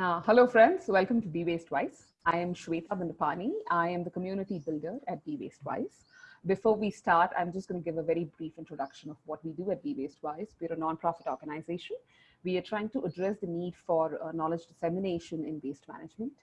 Uh, hello, friends. Welcome to Be Waste Wise. I am Shweta Bandapani. I am the community builder at Be Waste Wise. Before we start, I'm just going to give a very brief introduction of what we do at Be Waste Wise. We're a nonprofit organization. We are trying to address the need for uh, knowledge dissemination in waste management.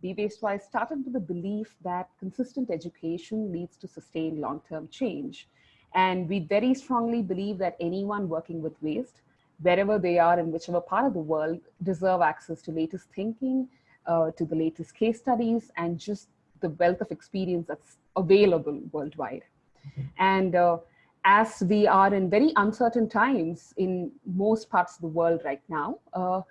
Be Waste Wise started with the belief that consistent education leads to sustained long-term change. And we very strongly believe that anyone working with waste wherever they are in whichever part of the world deserve access to latest thinking, uh, to the latest case studies, and just the wealth of experience that's available worldwide. Mm -hmm. And uh, as we are in very uncertain times in most parts of the world right now, uh,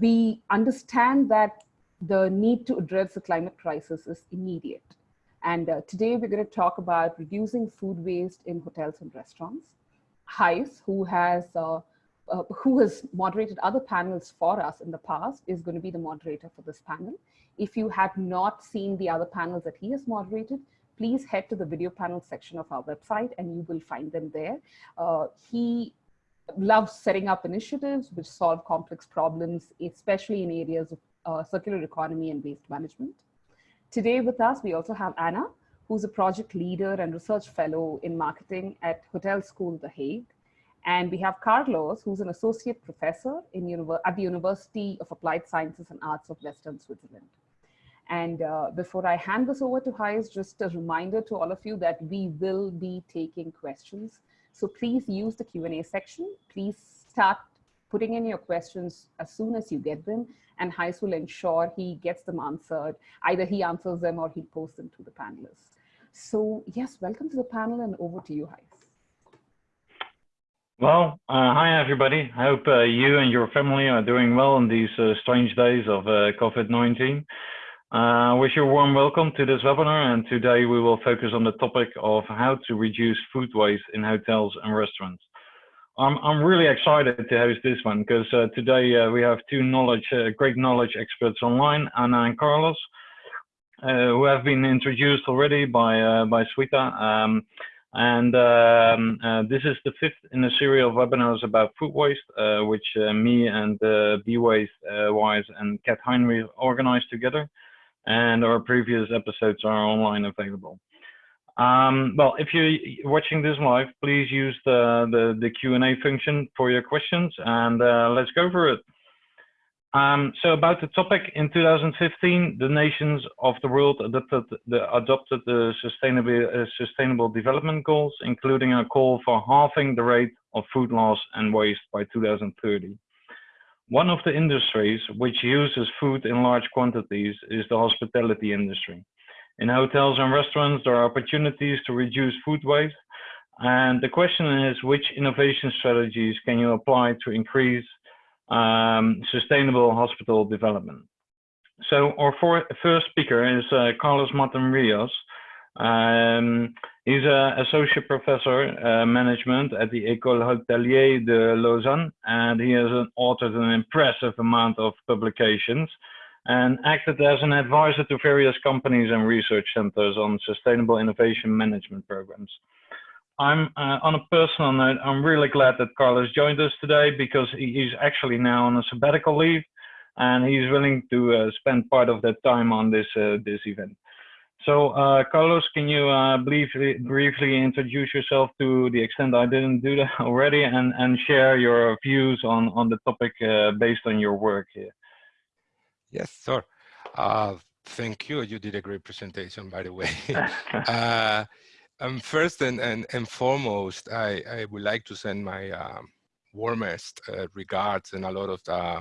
we understand that the need to address the climate crisis is immediate. And uh, today we're going to talk about reducing food waste in hotels and restaurants. Gijs, who has uh, who has moderated other panels for us in the past is going to be the moderator for this panel. If you have not seen the other panels that he has moderated, please head to the video panel section of our website and you will find them there. Uh, he loves setting up initiatives which solve complex problems, especially in areas of uh, circular economy and waste management. Today with us, we also have Anna, who's a project leader and research fellow in marketing at Hotel School The Hague. And we have Carlos, who's an associate professor in at the University of Applied Sciences and Arts of Western Switzerland. And uh, before I hand this over to Gijs, just a reminder to all of you that we will be taking questions. So please use the Q&A section. Please start putting in your questions as soon as you get them and Gijs will ensure he gets them answered. Either he answers them or he posts them to the panelists. So yes, welcome to the panel and over to you, Gijs. Well, uh, hi everybody. I hope uh, you and your family are doing well in these uh, strange days of uh, COVID-19. Uh, I wish you a warm welcome to this webinar and today we will focus on the topic of how to reduce food waste in hotels and restaurants. I'm, I'm really excited to host this one because uh, today we have two knowledge, great knowledge experts online, Anna and Carlos, who have been introduced already by, by Shweta. Um, and um, uh, this is the fifth in a series of webinars about food waste, uh, which uh, me and uh, Be Waste uh, Wise and Kat Heinrich organized together. And our previous episodes are online available. Um, well, if you're watching this live, please use the, the, the Q&A function for your questions and uh, let's go for it. Um, so about the topic, in 2015, the nations of the world adopted the, adopted the sustainable, uh, sustainable development goals, including a call for halving the rate of food loss and waste by 2030. One of the industries which uses food in large quantities is the hospitality industry. In hotels and restaurants, there are opportunities to reduce food waste. And the question is, which innovation strategies can you apply to increase um, sustainable hospital development. So our for, first speaker is uh, Carlos Martin Rios. Um, he's an associate professor uh, management at the École Hôtelière de Lausanne, and he has authored an impressive amount of publications and acted as an advisor to various companies and research centers on sustainable innovation management programs. I'm uh, on a personal note, I'm really glad that Carlos joined us today because he's actually now on a sabbatical leave and he's willing to uh, spend part of that time on this uh, this event. So uh, Carlos, can you uh, briefly, briefly introduce yourself to the extent I didn't do that already and, and share your views on, on the topic uh, based on your work here? Yes, sir. thank you. You did a great presentation, by the way. Um, first and, and, and foremost, I, I would like to send my um, warmest uh, regards and a lot of the,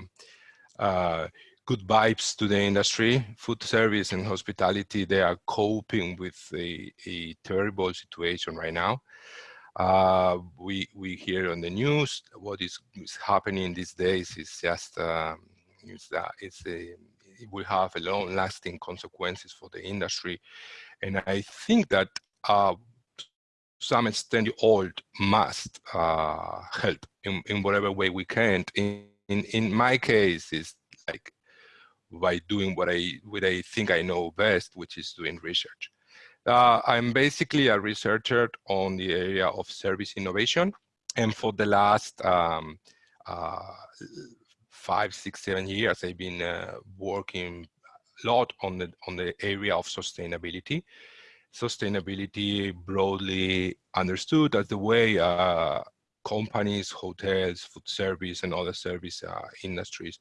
uh, good vibes to the industry. Food service and hospitality, they are coping with a, a terrible situation right now. Uh, we, we hear on the news what is, is happening these days is just, um, it's, it's a, it will have a long lasting consequences for the industry. And I think that uh, some extent old must uh, help in, in whatever way we can. In, in, in my case, is like by doing what I, what I think I know best, which is doing research. Uh, I'm basically a researcher on the area of service innovation. And for the last um, uh, five, six, seven years, I've been uh, working a lot on the on the area of sustainability. Sustainability broadly understood as the way uh, companies, hotels, food service, and other service uh, industries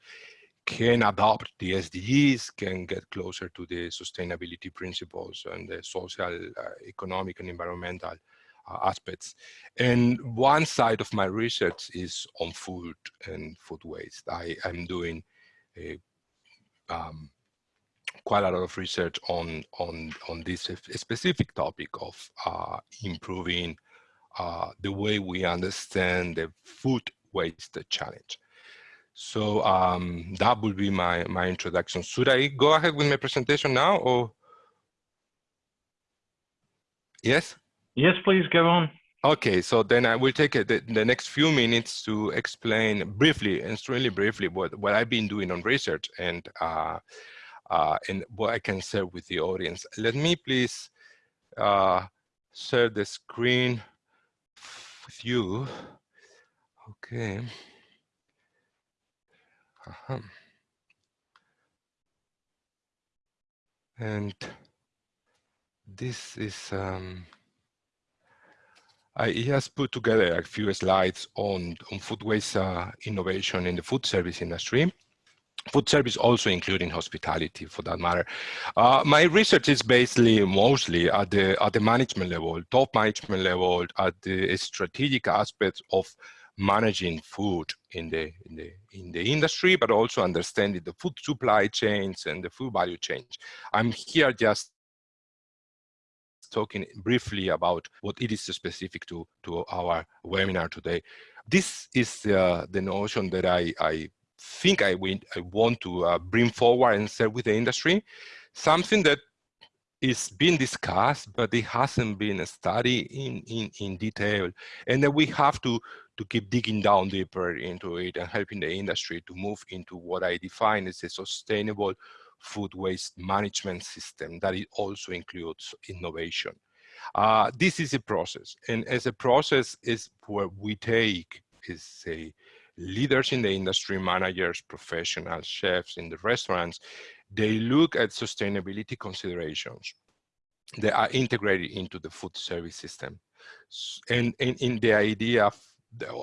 can adopt the SDGs, can get closer to the sustainability principles and the social, uh, economic, and environmental uh, aspects. And one side of my research is on food and food waste. I am doing a, um, quite a lot of research on on on this specific topic of uh, improving uh, the way we understand the food waste challenge. So um, that would be my, my introduction. Should I go ahead with my presentation now or? Yes? Yes, please go on. Okay, so then I will take the, the next few minutes to explain briefly, extremely briefly, what, what I've been doing on research and, uh, uh, and what I can share with the audience. Let me please uh, share the screen with you. Okay. Uh -huh. And this is, um, I just put together a few slides on, on food waste uh, innovation in the food service industry. Food service also including hospitality for that matter. Uh, my research is basically mostly at the, at the management level, top management level, at the strategic aspects of managing food in the, in the, in the industry, but also understanding the food supply chains and the food value chains. I'm here just talking briefly about what it is specific to, to our webinar today. This is uh, the notion that I, I think I, I want to uh, bring forward and share with the industry, something that is being discussed, but it hasn't been studied in, in, in detail. And that we have to, to keep digging down deeper into it and helping the industry to move into what I define as a sustainable food waste management system that it also includes innovation. Uh, this is a process, and as a process is where we take is say leaders in the industry, managers, professionals, chefs in the restaurants, they look at sustainability considerations that are integrated into the food service system. And in, the idea of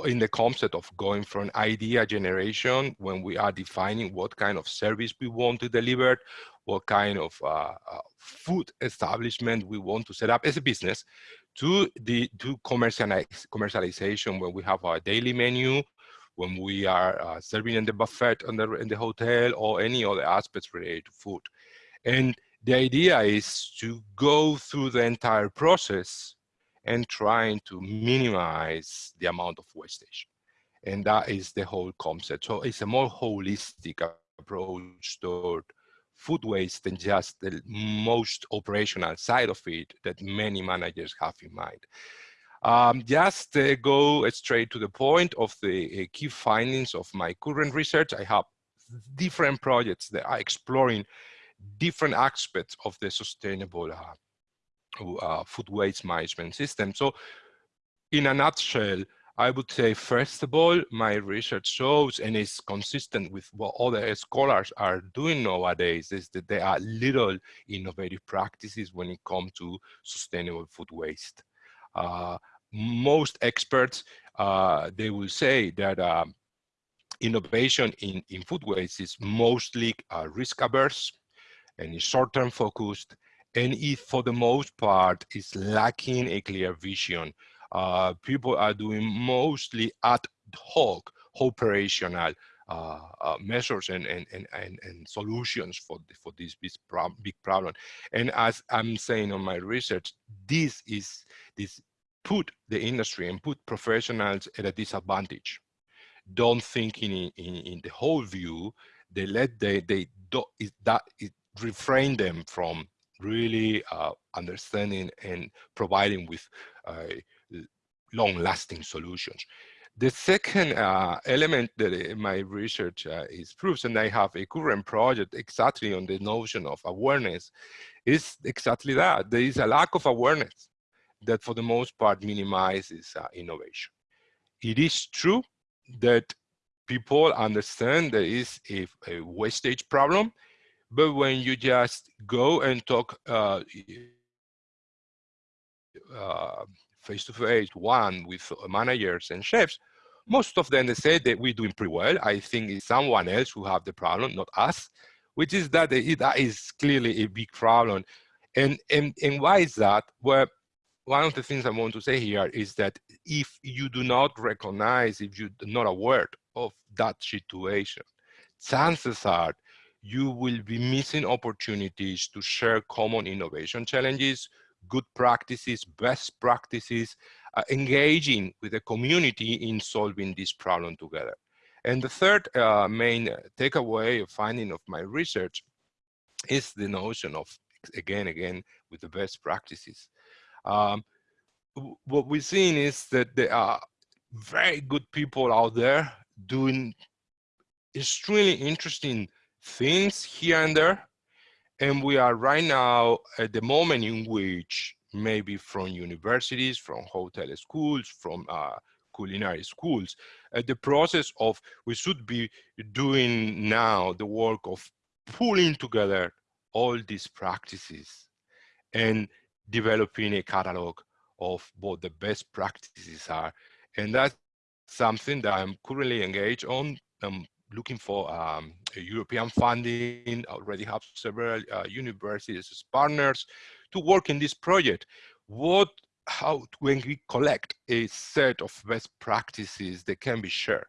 in the concept of going from idea generation when we are defining what kind of service we want to deliver, what kind of uh, uh, food establishment we want to set up as a business, to the to commercialization when we have our daily menu, when we are uh, serving in the buffet in the, in the hotel or any other aspects related to food. And the idea is to go through the entire process and trying to minimize the amount of wastage. And that is the whole concept. So it's a more holistic approach toward food waste than just the most operational side of it that many managers have in mind. Um, just uh, go straight to the point of the uh, key findings of my current research. I have different projects that are exploring different aspects of the sustainable uh, uh, food waste management system. So in a nutshell, I would say, first of all, my research shows and is consistent with what other scholars are doing nowadays is that there are little innovative practices when it comes to sustainable food waste. Uh, most experts, uh, they will say that um, innovation in, in food waste is mostly uh, risk averse and is short-term focused and it for the most part is lacking a clear vision. Uh, people are doing mostly ad hoc operational uh, uh, measures and, and, and, and, and solutions for, the, for this big, big problem. And as I'm saying on my research, this is this put the industry and put professionals at a disadvantage. Don't think in, in, in the whole view, they let they, they do, it, that it refrain them from really uh, understanding and providing with uh, long-lasting solutions. The second uh, element that my research uh, is proves, and I have a current project exactly on the notion of awareness, is exactly that. There is a lack of awareness that for the most part minimizes uh, innovation. It is true that people understand there is a, a wastage problem, but when you just go and talk uh, uh, face to face, one with managers and chefs, most of them they say that we're doing pretty well. I think it's someone else who have the problem, not us, which is that that is clearly a big problem. And, and, and why is that? Well, one of the things I want to say here is that if you do not recognize, if you're not aware of that situation, chances are you will be missing opportunities to share common innovation challenges, good practices, best practices, uh, engaging with the community in solving this problem together. And the third uh, main takeaway or finding of my research is the notion of, again, again, with the best practices. Um, what we're seeing is that there are very good people out there doing extremely interesting things here and there. And we are right now at the moment in which maybe from universities, from hotel schools, from uh, culinary schools, uh, the process of we should be doing now the work of pulling together all these practices and developing a catalog of what the best practices are. And that's something that I'm currently engaged on. I'm looking for um, European funding, already have several uh, universities as partners to work in this project. What, how, when we collect a set of best practices that can be shared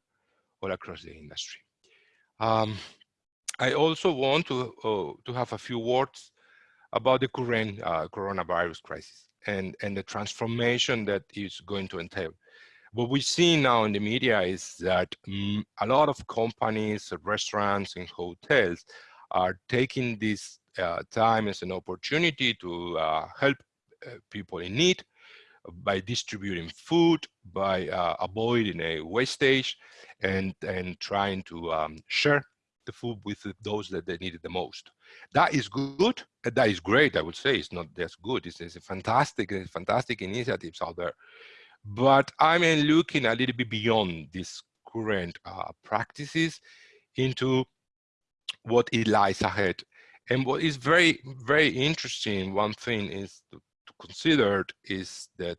all across the industry. Um, I also want to, uh, to have a few words about the current uh, coronavirus crisis and, and the transformation that is going to entail. What we see now in the media is that um, a lot of companies, restaurants and hotels are taking this uh, time as an opportunity to uh, help uh, people in need by distributing food, by uh, avoiding a wastage and, and trying to um, share the food with those that they need it the most. That is good. That is great. I would say it's not just good. It's, it's a fantastic, it's fantastic initiatives out there. But I'm looking a little bit beyond these current uh, practices into what it lies ahead. And what is very, very interesting, one thing is to, to consider is that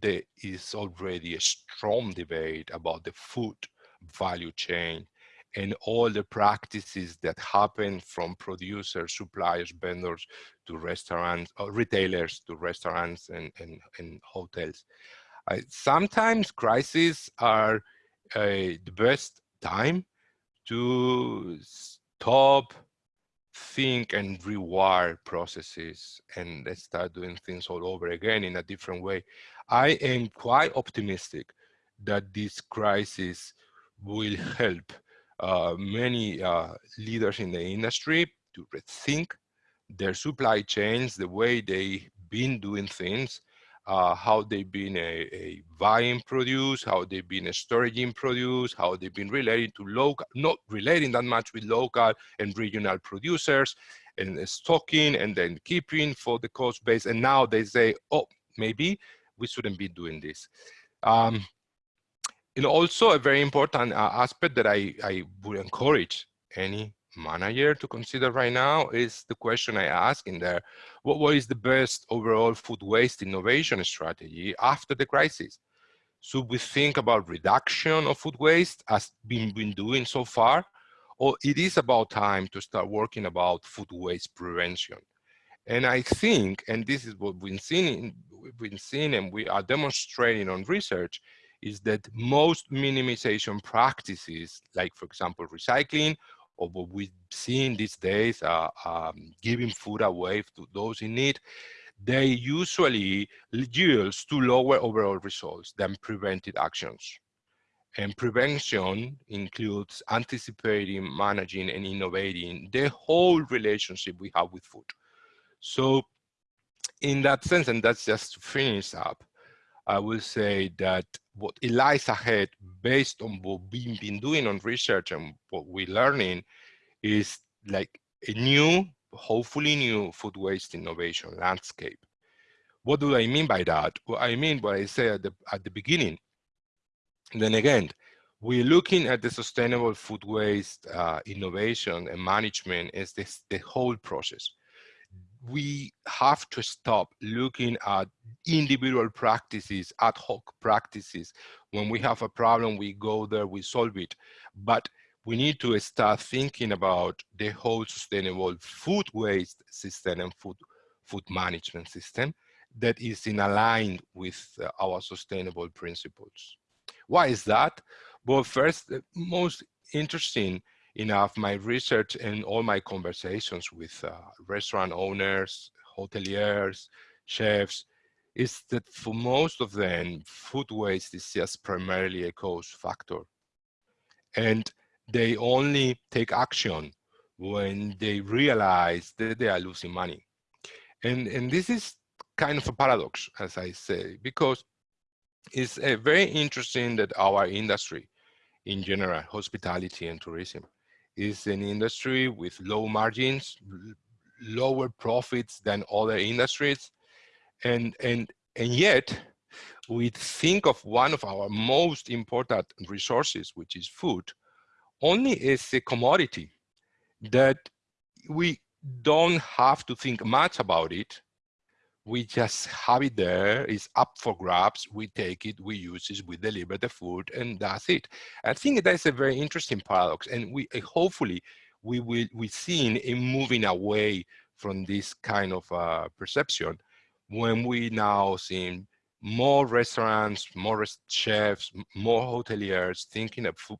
there is already a strong debate about the food value chain and all the practices that happen from producers, suppliers, vendors to restaurants, or retailers to restaurants and, and, and hotels. Uh, sometimes crises are uh, the best time to stop, think and rewire processes and start doing things all over again in a different way. I am quite optimistic that this crisis will help uh, many uh, leaders in the industry to rethink their supply chains, the way they've been doing things, uh, how they've been a, a buying produce, how they've been a storaging produce, how they've been relating to local, not relating that much with local and regional producers, and stocking and then keeping for the cost base. And now they say, oh, maybe we shouldn't be doing this. Um, and also a very important uh, aspect that I, I would encourage any manager to consider right now is the question I ask in there, what, what is the best overall food waste innovation strategy after the crisis? Should we think about reduction of food waste as been been doing so far? Or it is about time to start working about food waste prevention? And I think, and this is what we've seen, we've been seeing and we are demonstrating on research, is that most minimization practices, like for example, recycling, or what we've seen these days, uh, um, giving food away to those in need, they usually yields to lower overall results than preventive actions. And prevention includes anticipating, managing, and innovating the whole relationship we have with food. So in that sense, and that's just to finish up, I will say that what lies ahead based on what we've been doing on research and what we're learning is like a new, hopefully new food waste innovation landscape. What do I mean by that? Well, I mean what I said at the, at the beginning. Then again, we're looking at the sustainable food waste uh, innovation and management as this, the whole process. We have to stop looking at individual practices, ad hoc practices. When we have a problem, we go there, we solve it. But we need to start thinking about the whole sustainable food waste system and food, food management system that is in aligned with uh, our sustainable principles. Why is that? Well, first, most interesting enough, my research and all my conversations with uh, restaurant owners, hoteliers, chefs, is that for most of them, food waste is just primarily a cost factor. And they only take action when they realize that they are losing money. And, and this is kind of a paradox, as I say, because it's uh, very interesting that our industry in general, hospitality and tourism, is an industry with low margins, lower profits than other industries. And, and, and yet, we think of one of our most important resources, which is food, only as a commodity that we don't have to think much about it we just have it there it's up for grabs we take it we use it we deliver the food and that's it. I think that's a very interesting paradox and we uh, hopefully we will we seen in moving away from this kind of uh, perception when we now see more restaurants more chefs more hoteliers thinking of food,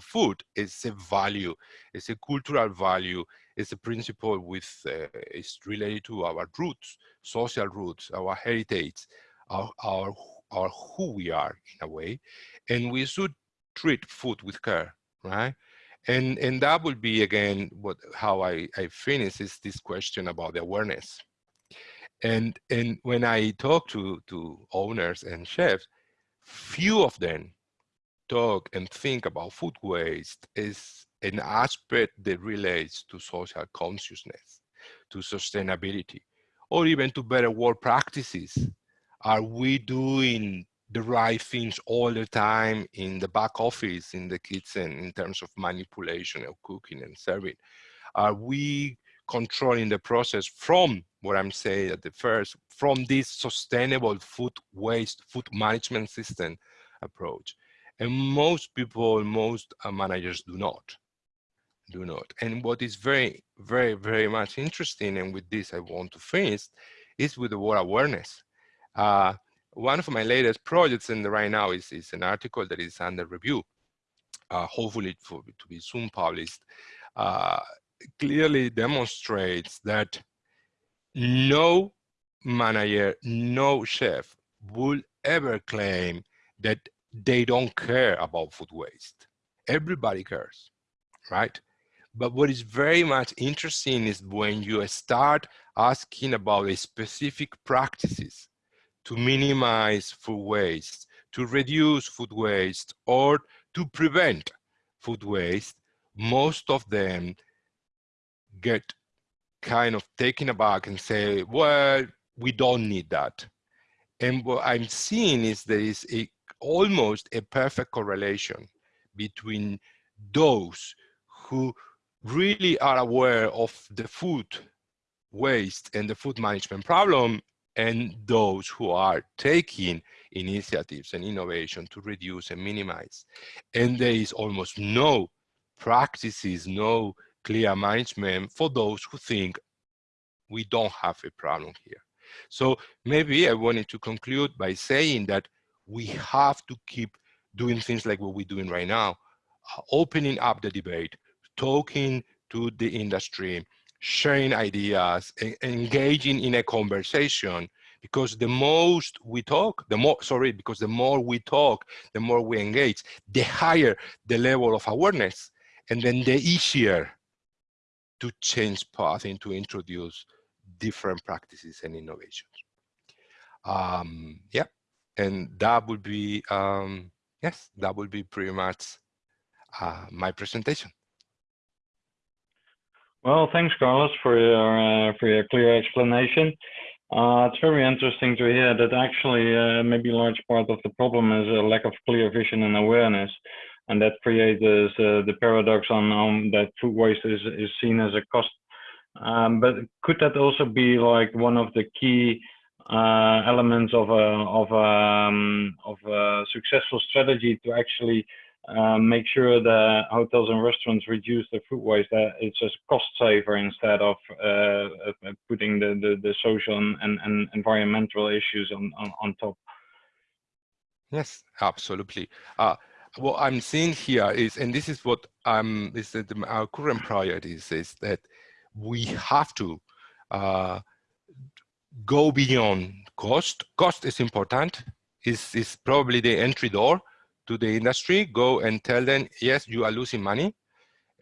food is a value it's a cultural value it's a principle with uh, is related to our roots social roots, our heritage, our, our, our who we are in a way, and we should treat food with care, right? And, and that would be again what how I, I finish is this question about the awareness. And and when I talk to, to owners and chefs, few of them talk and think about food waste as an aspect that relates to social consciousness, to sustainability or even to better work practices. Are we doing the right things all the time in the back office, in the kitchen, in terms of manipulation of cooking and serving? Are we controlling the process from what I'm saying at the first, from this sustainable food waste, food management system approach? And most people, most uh, managers do not do not. And what is very, very, very much interesting, and with this I want to finish, is with the word awareness. Uh, one of my latest projects and right now is, is an article that is under review, uh, hopefully for, to be soon published, uh, clearly demonstrates that no manager, no chef will ever claim that they don't care about food waste. Everybody cares, right? But what is very much interesting is when you start asking about specific practices to minimize food waste, to reduce food waste, or to prevent food waste, most of them get kind of taken aback and say, well, we don't need that. And what I'm seeing is there is a, almost a perfect correlation between those who really are aware of the food waste and the food management problem and those who are taking initiatives and innovation to reduce and minimize. And there is almost no practices, no clear management for those who think we don't have a problem here. So maybe I wanted to conclude by saying that we have to keep doing things like what we're doing right now, opening up the debate, talking to the industry, sharing ideas, engaging in a conversation, because the most we talk, the more, sorry, because the more we talk, the more we engage, the higher the level of awareness, and then the easier to change path and to introduce different practices and innovations. Um, yeah, and that would be, um, yes, that would be pretty much uh, my presentation. Well, thanks, Carlos, for your uh, for your clear explanation. Uh, it's very interesting to hear that actually uh, maybe a large part of the problem is a lack of clear vision and awareness. and that creates uh, the paradox on, on that food waste is, is seen as a cost. Um, but could that also be like one of the key uh, elements of a of a, um, of a successful strategy to actually um, make sure that hotels and restaurants reduce their food waste. That it's a cost saver instead of uh, putting the, the, the social and, and environmental issues on, on, on top. Yes, absolutely. Uh, what I'm seeing here is, and this is what um, is that our current priorities is that we have to uh, go beyond cost. Cost is important. Is is probably the entry door to the industry. Go and tell them, yes, you are losing money,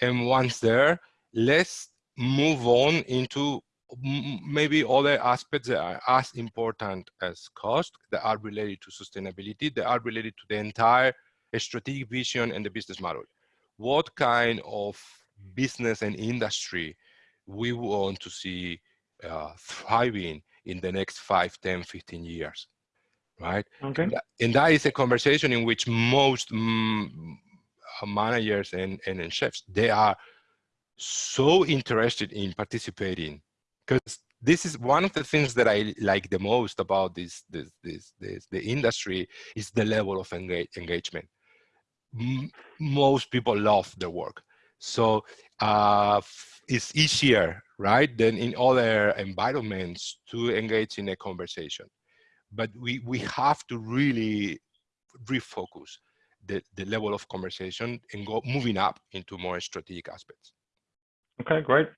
and once there, let's move on into maybe other aspects that are as important as cost that are related to sustainability that are related to the entire strategic vision and the business model what kind of business and industry we want to see uh, thriving in the next 5 10 15 years right okay and that, is a conversation in which most mm, managers and, and, and chefs they are so interested in participating because this is one of the things that I like the most about this, this, this, this the industry is the level of engage, engagement. M most people love their work. So uh, it's easier, right, than in other environments to engage in a conversation. But we, we have to really refocus the, the level of conversation and go moving up into more strategic aspects. Okay, great.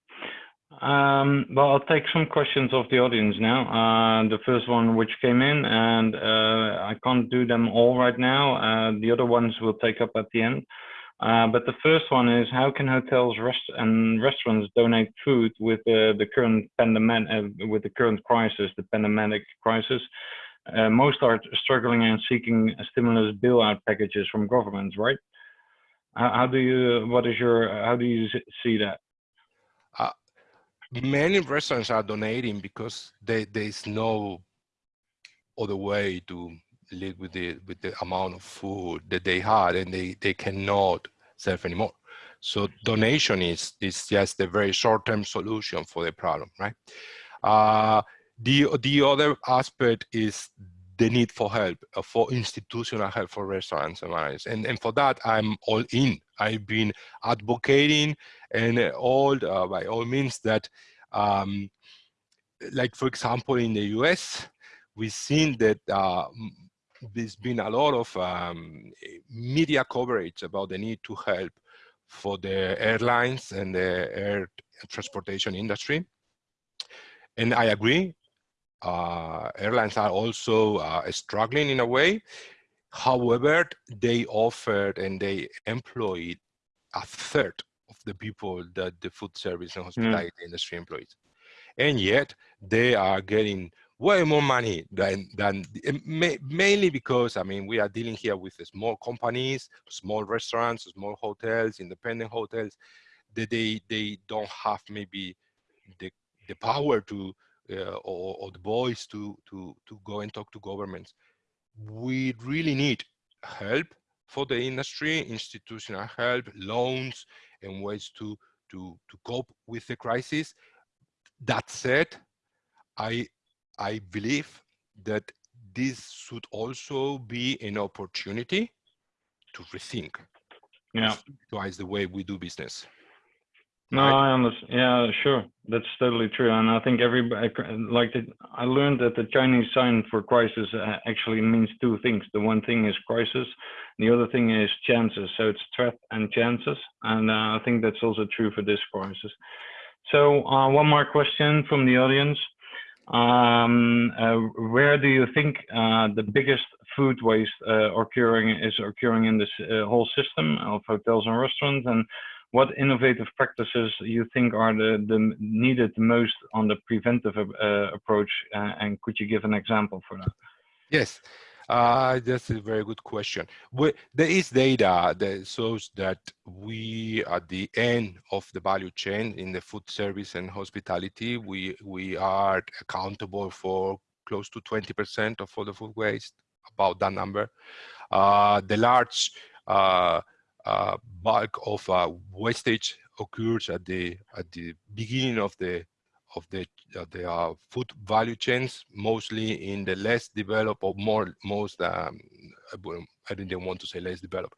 Um, well, I'll take some questions of the audience now. Uh, the first one which came in, and uh, I can't do them all right now. Uh, the other ones we'll take up at the end. Uh, but the first one is how can hotels rest and restaurants donate food with the current pandemic, uh, with the current crisis, the pandemic crisis? Uh, most are struggling and seeking stimulus bailout packages from governments, right? How, how do you, what is your, how do you see that? many restaurants are donating because they, there's no other way to live with the with the amount of food that they had and they they cannot serve anymore so donation is is just a very short-term solution for the problem right uh, the the other aspect is the need for help uh, for institutional help for restaurants and managers and and for that i'm all in. I've been advocating and all uh, by all means that um, like for example in the US we've seen that uh, there's been a lot of um, media coverage about the need to help for the airlines and the air transportation industry. And I agree uh, airlines are also uh, struggling in a way however they offered and they employed a third of the people that the food service and hmm. hospitality mm. industry employs. And yet they are getting way more money than, than mainly because, I mean, we are dealing here with small companies, small restaurants, small hotels, independent hotels, that they, they don't have maybe the, the power to, uh, or, or the voice to, to, to go and talk to governments. We really need help for the industry, institutional help, loans, and ways to, to, to cope with the crisis. That said, I, I believe that this should also be an opportunity to rethink yeah. twice the way we do business. No, right? I understand. Yeah, sure. That's totally true. And I think everybody, like, the, I learned that the Chinese sign for crisis uh, actually means two things. The one thing is crisis, the other thing is chances. So it's threat and chances. And uh, I think that's also true for this crisis. So uh, one more question from the audience. Um, uh, where do you think uh, the biggest food waste uh, occurring is occurring in this whole system of hotels and restaurants? And what innovative practices you think are the, the needed most on the preventive uh, approach uh, and could you give an example for that yes uh, that's a very good question. We, there is data that shows that we, at the end of the value chain in the food service and hospitality, we we are accountable for close to 20% of all the food waste, about that number. Uh, the large uh, uh, bulk of uh, wastage occurs at the at the beginning of the of the of the uh, food value chains, mostly in the less developed or more most um, I didn't want to say less developed,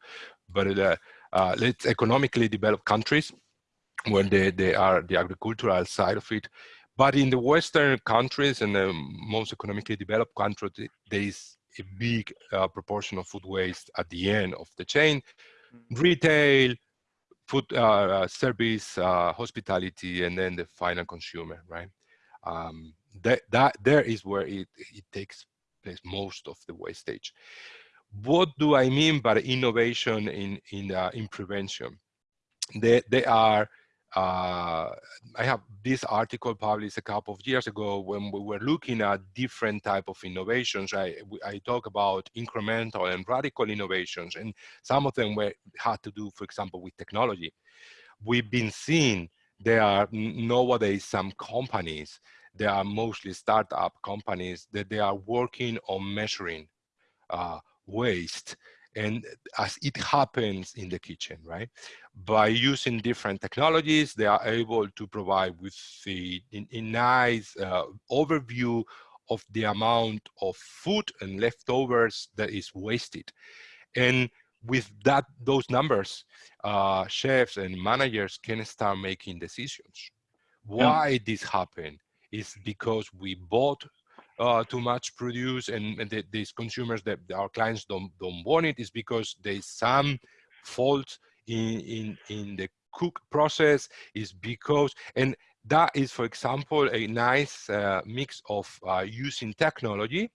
but uh, uh, let's economically developed countries where they, they are the agricultural side of it. But in the Western countries and the most economically developed countries, there is a big uh, proportion of food waste at the end of the chain. Mm. Retail, food uh, uh, service, uh, hospitality, and then the final consumer, right? Um, that, that there is where it, it takes place most of the wastage. What do I mean by innovation in, in, uh, in prevention? They, they are uh, I have this article published a couple of years ago when we were looking at different type of innovations. I, I talk about incremental and radical innovations, and some of them were had to do, for example, with technology. We've been seeing there are nowadays some companies, they are mostly startup companies that they are working on measuring uh, waste and as it happens in the kitchen, right? By using different technologies, they are able to provide with a, a nice uh, overview of the amount of food and leftovers that is wasted. And with that, those numbers, uh, chefs and managers can start making decisions. Why yeah. this happened is because we bought uh, too much produce and, and the, these consumers that our clients don't don't want it is because there's some fault in in in the cook process is because and that is for example a nice uh, mix of uh, using technology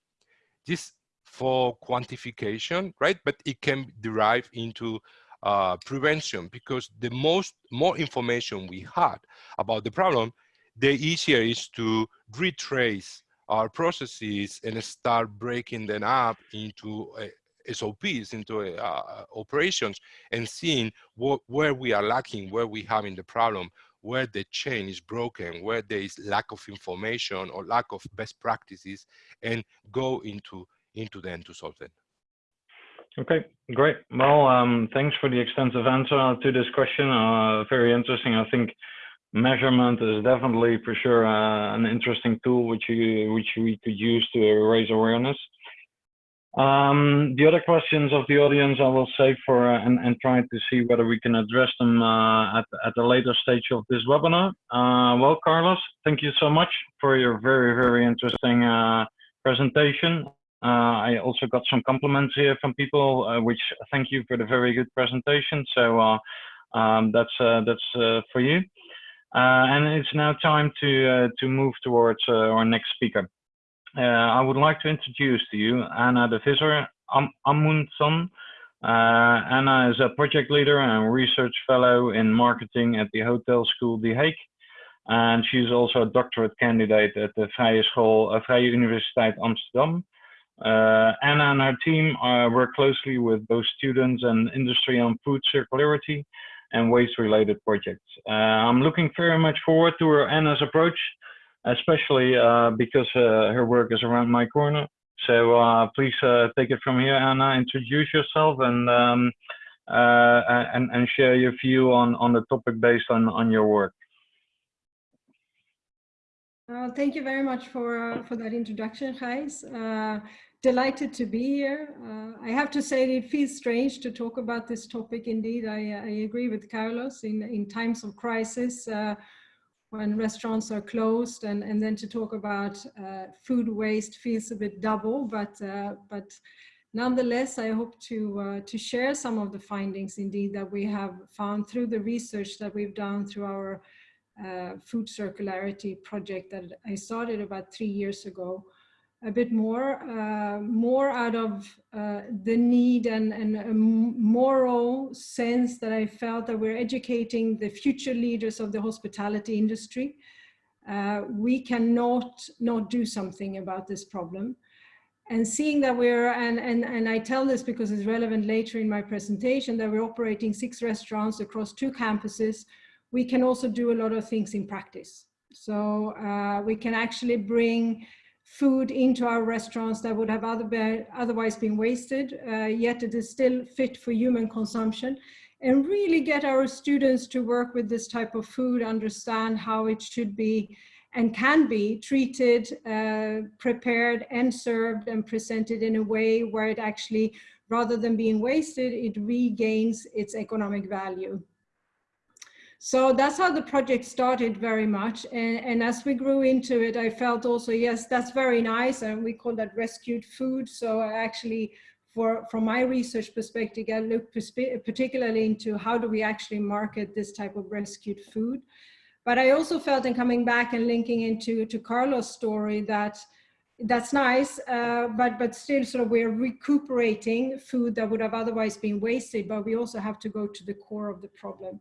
this for quantification right? But it can derive into uh, prevention because the most more information we had about the problem the easier is to retrace our processes and start breaking them up into uh, SOPs, into uh, operations, and seeing what, where we are lacking, where we having the problem, where the chain is broken, where there is lack of information or lack of best practices, and go into into them to solve them. Okay, great. Well, um, thanks for the extensive answer to this question. Uh, very interesting. I think measurement is definitely for sure uh, an interesting tool which you which we could use to raise awareness. Um, the other questions of the audience I will save for uh, and, and try to see whether we can address them uh, at, at a later stage of this webinar. Uh, well, Carlos, thank you so much for your very, very interesting uh, presentation. Uh, I also got some compliments here from people, which thank you for the very good presentation. So um, that's, that's for you. Uh, and it's now time to, uh, to move towards uh, our next speaker. I would like to introduce to you Anna de Visser Am Amundsen. Anna is a project leader and research fellow in marketing at the Hotel School The Hague and she's also a doctorate candidate at the Vrije School, uh, Vrije Universiteit Amsterdam. Uh, Anna and her team work closely with both students and industry on food circularity and waste-related projects. Uh, I'm looking very much forward to her Anna's approach, especially uh, because uh, her work is around my corner. So uh, please uh, take it from here, Anna. Introduce yourself and um, uh, and, and share your view on on the topic based on on your work. thank you very much for for that introduction, Gijs delighted to be here. Uh, I have to say it feels strange to talk about this topic. Indeed, I, I agree with Carlos in, in times of crisis uh, when restaurants are closed and, and then to talk about uh, food waste feels a bit double, but, uh, but nonetheless, I hope to, uh, to share some of the findings indeed that we have found through the research that we've done through our uh, food circularity project that I started about three years ago a bit more, uh, more out of uh, the need and, and a moral sense that I felt that we're educating the future leaders of the hospitality industry. Uh, we cannot not do something about this problem. And seeing that we're, and, and, and I tell this because it's relevant later in my presentation, that we're operating six restaurants across two campuses, we can also do a lot of things in practice. So uh, we can actually bring food into our restaurants that would have other be, otherwise been wasted, uh, yet it is still fit for human consumption. and really get our students to work with this type of food, understand how it should be and can be treated, uh, prepared and served and presented in a way where it actually, rather than being wasted, it regains its economic value. So that's how the project started very much. And, and, as we grew into it, I felt also, yes, that's very nice. And we call that rescued food. So actually, for, from my research perspective, I looked particularly into how do we actually market this type of rescued food. But I also felt in coming back and linking into to Carlos' story that that's nice, uh, but but still sort of we're recuperating food that would have otherwise been wasted, but we also have to go to the core of the problem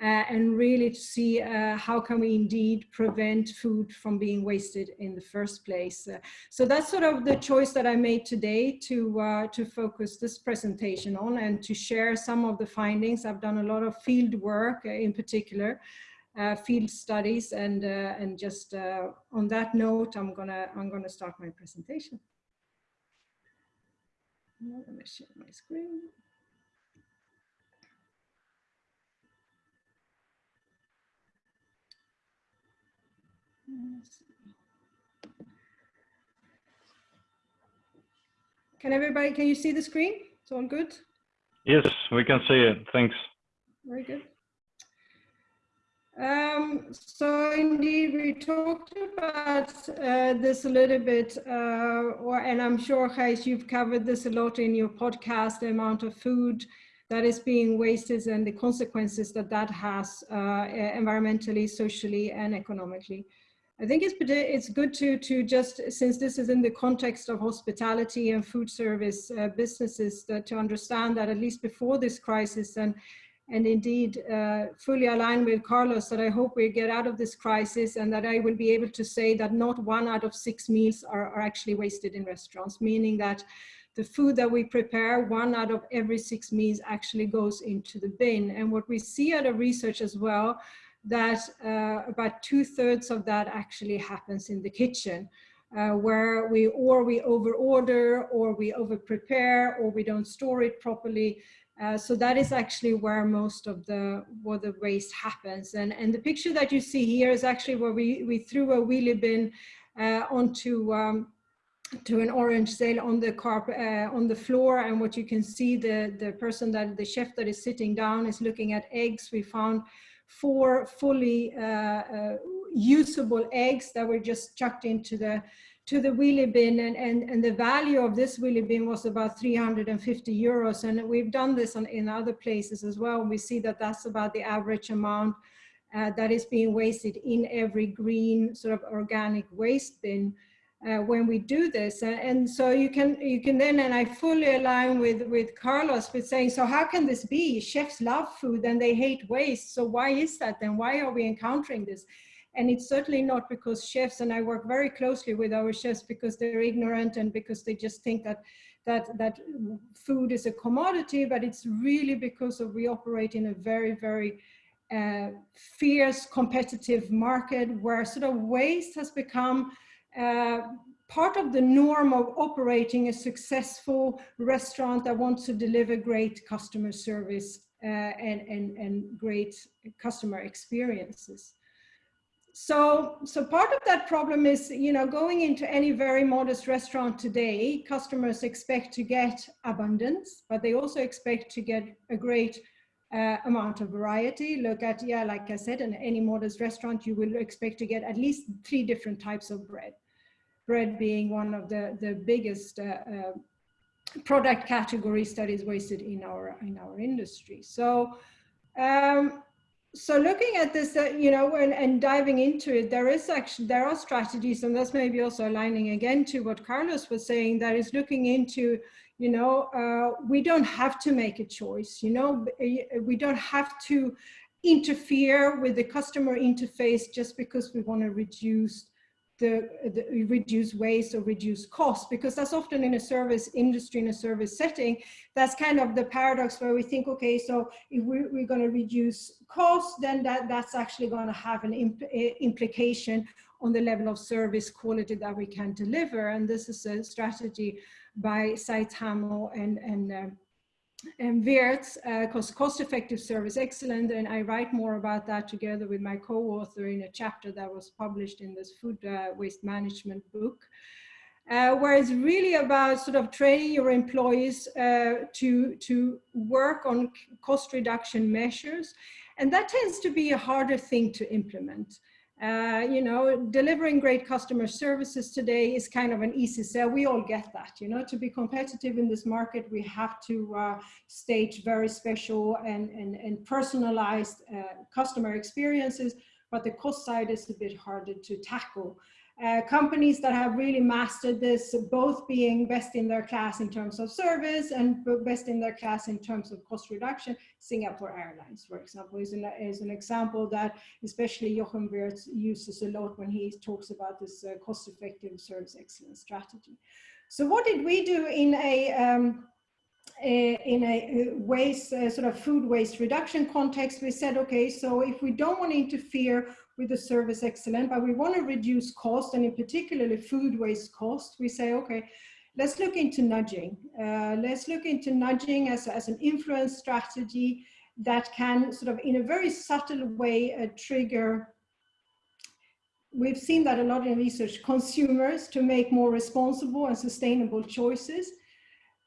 and really to see uh, how can we indeed prevent food from being wasted in the first place. Uh, so that's sort of the choice that I made today to, uh, to focus this presentation on and to share some of the findings. I've done a lot of field work uh, in particular uh, field studies and uh, and just uh, on that note I'm gonna I'm gonna start my presentation. Let me share my screen. Can everybody, can you see the screen? It's all good? Yes, we can see it. Thanks. Very good. Um, so indeed, we talked about uh, this a little bit, uh, or, and I'm sure, Gijs, you've covered this a lot in your podcast, the amount of food that is being wasted and the consequences that that has uh, environmentally, socially, and economically. I think it's, it's good to, to just, since this is in the context of hospitality and food service uh, businesses, that to understand that at least before this crisis and and indeed uh, fully aligned with Carlos that I hope we get out of this crisis and that I will be able to say that not one out of six meals are, are actually wasted in restaurants, meaning that the food that we prepare, one out of every six meals actually goes into the bin. And what we see out of research as well, that uh, about two thirds of that actually happens in the kitchen. Uh, where we or we over order or we over prepare or we don't store it properly uh, so that is actually where most of the where the waste happens. And, and the picture that you see here is actually where we, we threw a wheelie bin uh, onto um, to an orange sail on the carpet uh, on the floor and what you can see the the person that the chef that is sitting down is looking at eggs we found four fully uh, uh, usable eggs that were just chucked into the to the wheelie bin and, and, and the value of this wheelie bin was about 350 euros. And we've done this on, in other places as well. We see that that's about the average amount uh, that is being wasted in every green sort of organic waste bin. Uh, when we do this. And, and, so you can you can then, and I fully align with, with Carlos with saying, so how can this be? Chefs love food and they hate waste. So why is that then? Why are we encountering this? And it's certainly not because chefs, and I work very closely with our chefs because they're ignorant and because they just think that that, that food is a commodity, but it's really because of we operate in a very, very uh, fierce competitive market where sort of waste has become uh, part of the norm of operating a successful restaurant that wants to deliver great customer service uh, and, and, and great customer experiences. So so part of that problem is you know going into any very modest restaurant today customers expect to get abundance but they also expect to get a great uh, amount of variety. Look at yeah like i said in any modest restaurant you will expect to get at least three different types of bread bread being one of the the biggest uh, uh, product categories that is wasted in our in our industry. So um, so looking at this, uh, you know, and, and diving into it, there is actually, there are strategies, and that's maybe also aligning again to what Carlos was saying, that is looking into, you know, uh, we don't have to make a choice, you know, we don't have to interfere with the customer interface just because we want to reduce the, the, reduce waste or reduce cost because that's often in a service industry in a service setting that's kind of the paradox where we think okay so if we're, we're going to reduce cost then that that's actually going to have an imp implication on the level of service quality that we can deliver. And this is a strategy by Zeithaml and and uh, and Wirtz, uh, cost, cost-effective service excellence, and I write more about that together with my co-author in a chapter that was published in this food uh, waste management book, uh, where it's really about sort of training your employees uh, to, to work on cost reduction measures. And that tends to be a harder thing to implement. Uh, you know, delivering great customer services today is kind of an easy sell. We all get that, you know, to be competitive in this market, we have to uh, stage very special and, and, and personalized uh, customer experiences, but the cost side is a bit harder to tackle. Uh, companies that have really mastered this, both being best in their class in terms of service and best in their class in terms of cost reduction. Singapore Airlines, for example, is an, is an example that especially Jochen Wirtz uses a lot when he talks about this uh, cost-effective service excellence strategy. So what did we do in a um, in a waste, uh, sort of food waste reduction context, we said, okay, so if we don't want to interfere with the service excellent, but we want to reduce cost and in particularly food waste cost, we say, okay, let's look into nudging. Uh, let's look into nudging as, as an influence strategy that can sort of in a very subtle way uh, trigger we've seen that a lot in research, consumers to make more responsible and sustainable choices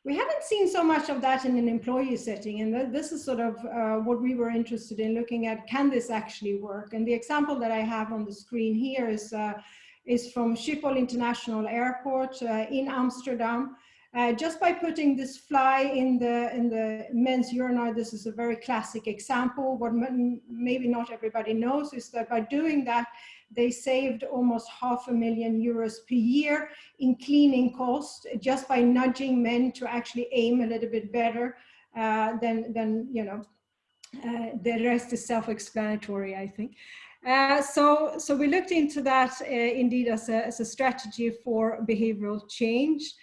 we haven't seen so much of that in an employee setting. And this is sort of uh, what we were interested in looking at, can this actually work? And the example that I have on the screen here is, uh, is from Schiphol International Airport uh, in Amsterdam. Uh, just by putting this fly in the in the men's urinal, this is a very classic example. What maybe not everybody knows is that by doing that, they saved almost half a million euros per year in cleaning costs just by nudging men to actually aim a little bit better uh, than, than, you know, uh, the rest is self-explanatory, I think. Uh, so, so we looked into that uh, indeed as a, as a strategy for behavioral change.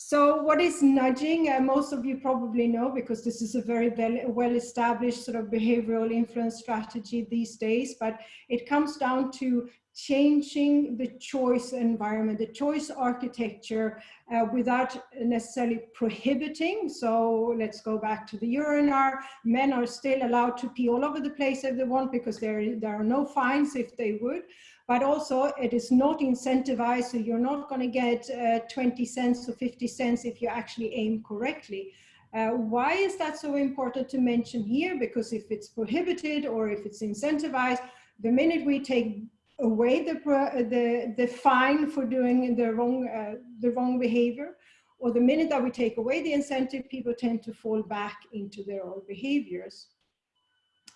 So what is nudging? Uh, most of you probably know because this is a very well-established sort of behavioral influence strategy these days, but it comes down to changing the choice environment, the choice architecture uh, without necessarily prohibiting. So let's go back to the urinal. Men are still allowed to pee all over the place if they want because there, there are no fines if they would but also it is not incentivized, so you're not going to get uh, 20 cents or 50 cents if you actually aim correctly. Uh, why is that so important to mention here? Because if it's prohibited or if it's incentivized, the minute we take away the, the, the fine for doing the wrong, uh, the wrong behavior, or the minute that we take away the incentive, people tend to fall back into their old behaviors.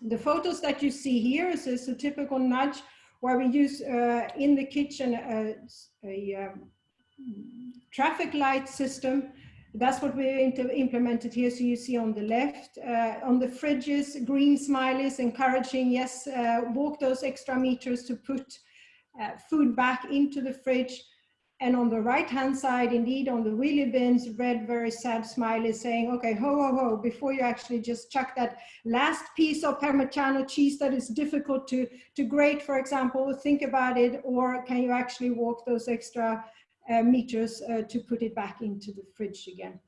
The photos that you see here is, a typical nudge where we use uh, in the kitchen a, a um, traffic light system. That's what we implemented here. So you see on the left, uh, on the fridges, green smileys encouraging, yes, uh, walk those extra meters to put uh, food back into the fridge. And on the right hand side, indeed, on the wheelie bins, red, very sad smile is saying, okay, ho, ho, ho, before you actually just chuck that last piece of Parmigiano cheese that is difficult to, to grate, for example, think about it, or can you actually walk those extra uh, meters uh, to put it back into the fridge again?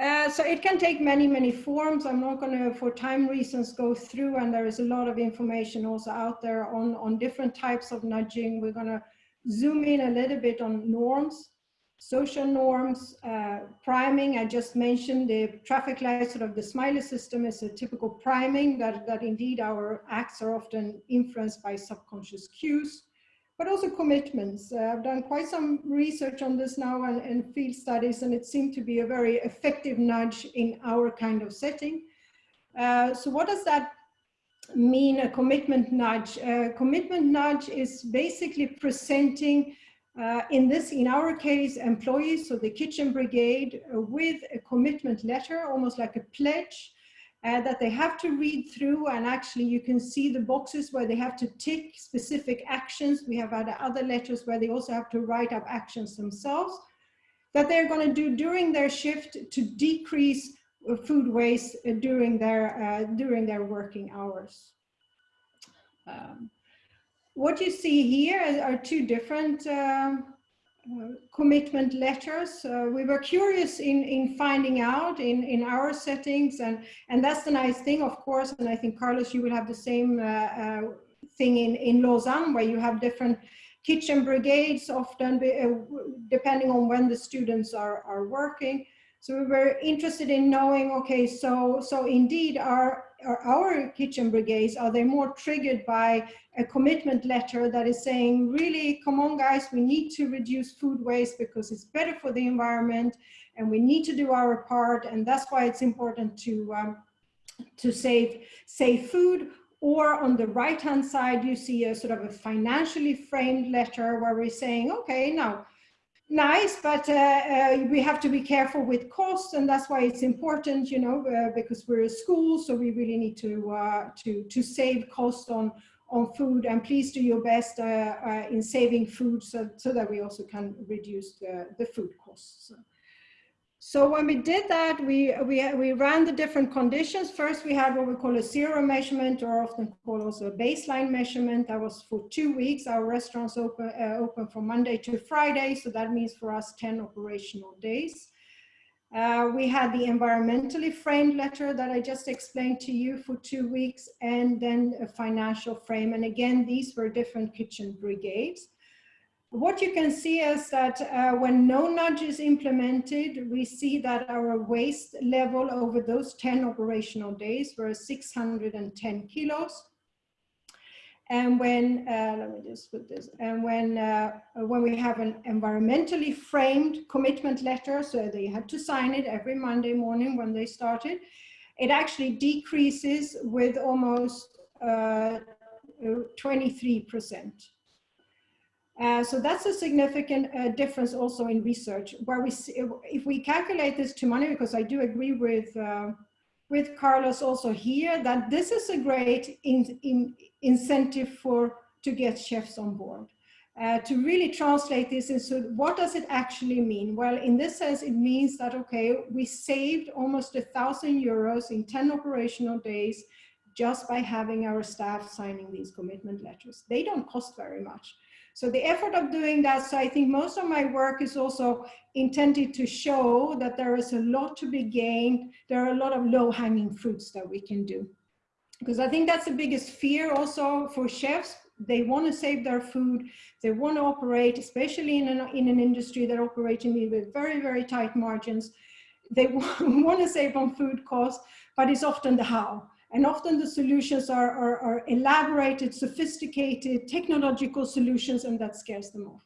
Uh, so it can take many, many forms. I'm not going to, for time reasons, go through, and there is a lot of information also out there on, on different types of nudging. We're going to zoom in a little bit on norms, social norms, uh, priming. I just mentioned the traffic light, sort of the smiley system is a typical priming that, that indeed our acts are often influenced by subconscious cues, but also commitments. Uh, I've done quite some research on this now and, and field studies, and it seemed to be a very effective nudge in our kind of setting. Uh, so what does that mean a commitment nudge. A commitment nudge is basically presenting, uh, in this, in our case, employees, so the kitchen brigade, uh, with a commitment letter, almost like a pledge, uh, that they have to read through and actually you can see the boxes where they have to tick specific actions. We have other, other letters where they also have to write up actions themselves that they're going to do during their shift to decrease food waste uh, during their, uh, during their working hours. Um, what you see here are two different um, uh, commitment letters. Uh, we were curious in, in finding out in, in our settings and, and that's the nice thing, of course, and I think Carlos, you will have the same uh, uh thing in, in Lausanne where you have different kitchen brigades often be, depending on when the students are, are working. So we were interested in knowing, okay, so, so indeed our, our, our kitchen brigades, are they more triggered by a commitment letter that is saying, really, come on guys, we need to reduce food waste because it's better for the environment and we need to do our part and that's why it's important to, um, to save, save food. Or on the right hand side, you see a sort of a financially framed letter where we're saying, okay, now nice, but uh, uh, we have to be careful with costs, and that's why it's important, you know, uh, because we're a school, so we really need to uh, to to save cost on on food, and please do your best uh, uh, in saving food, so so that we also can reduce the the food costs. So when we did that, we, we, we ran the different conditions. First, we had what we call a zero measurement or often called also a baseline measurement. That was for two weeks. Our restaurants open, uh, open from Monday to Friday. So that means for us 10 operational days. Uh, we had the environmentally framed letter that I just explained to you for two weeks and then a financial frame. And again, these were different kitchen brigades. What you can see is that uh, when no nudge is implemented, we see that our waste level over those 10 operational days were 610 kilos. And when, uh, let me just put this, and when, uh, when we have an environmentally framed commitment letter, so they had to sign it every Monday morning when they started, it actually decreases with almost 23%. Uh, so that's a significant uh, difference also in research where we see, if we calculate this to money, because I do agree with, uh, with Carlos also here, that this is a great in, in incentive for to get chefs on board. Uh, to really translate this into what does it actually mean? Well, in this sense, it means that, okay, we saved almost a thousand euros in 10 operational days just by having our staff signing these commitment letters. They don't cost very much. So the effort of doing that, so I think most of my work is also intended to show that there is a lot to be gained. There are a lot of low hanging fruits that we can do. Because I think that's the biggest fear also for chefs. They want to save their food. They want to operate, especially in an, in an industry that operating with very, very tight margins. They want to save on food costs, but it's often the how. And often the solutions are, are, are, elaborated, sophisticated, technological solutions, and that scares them off.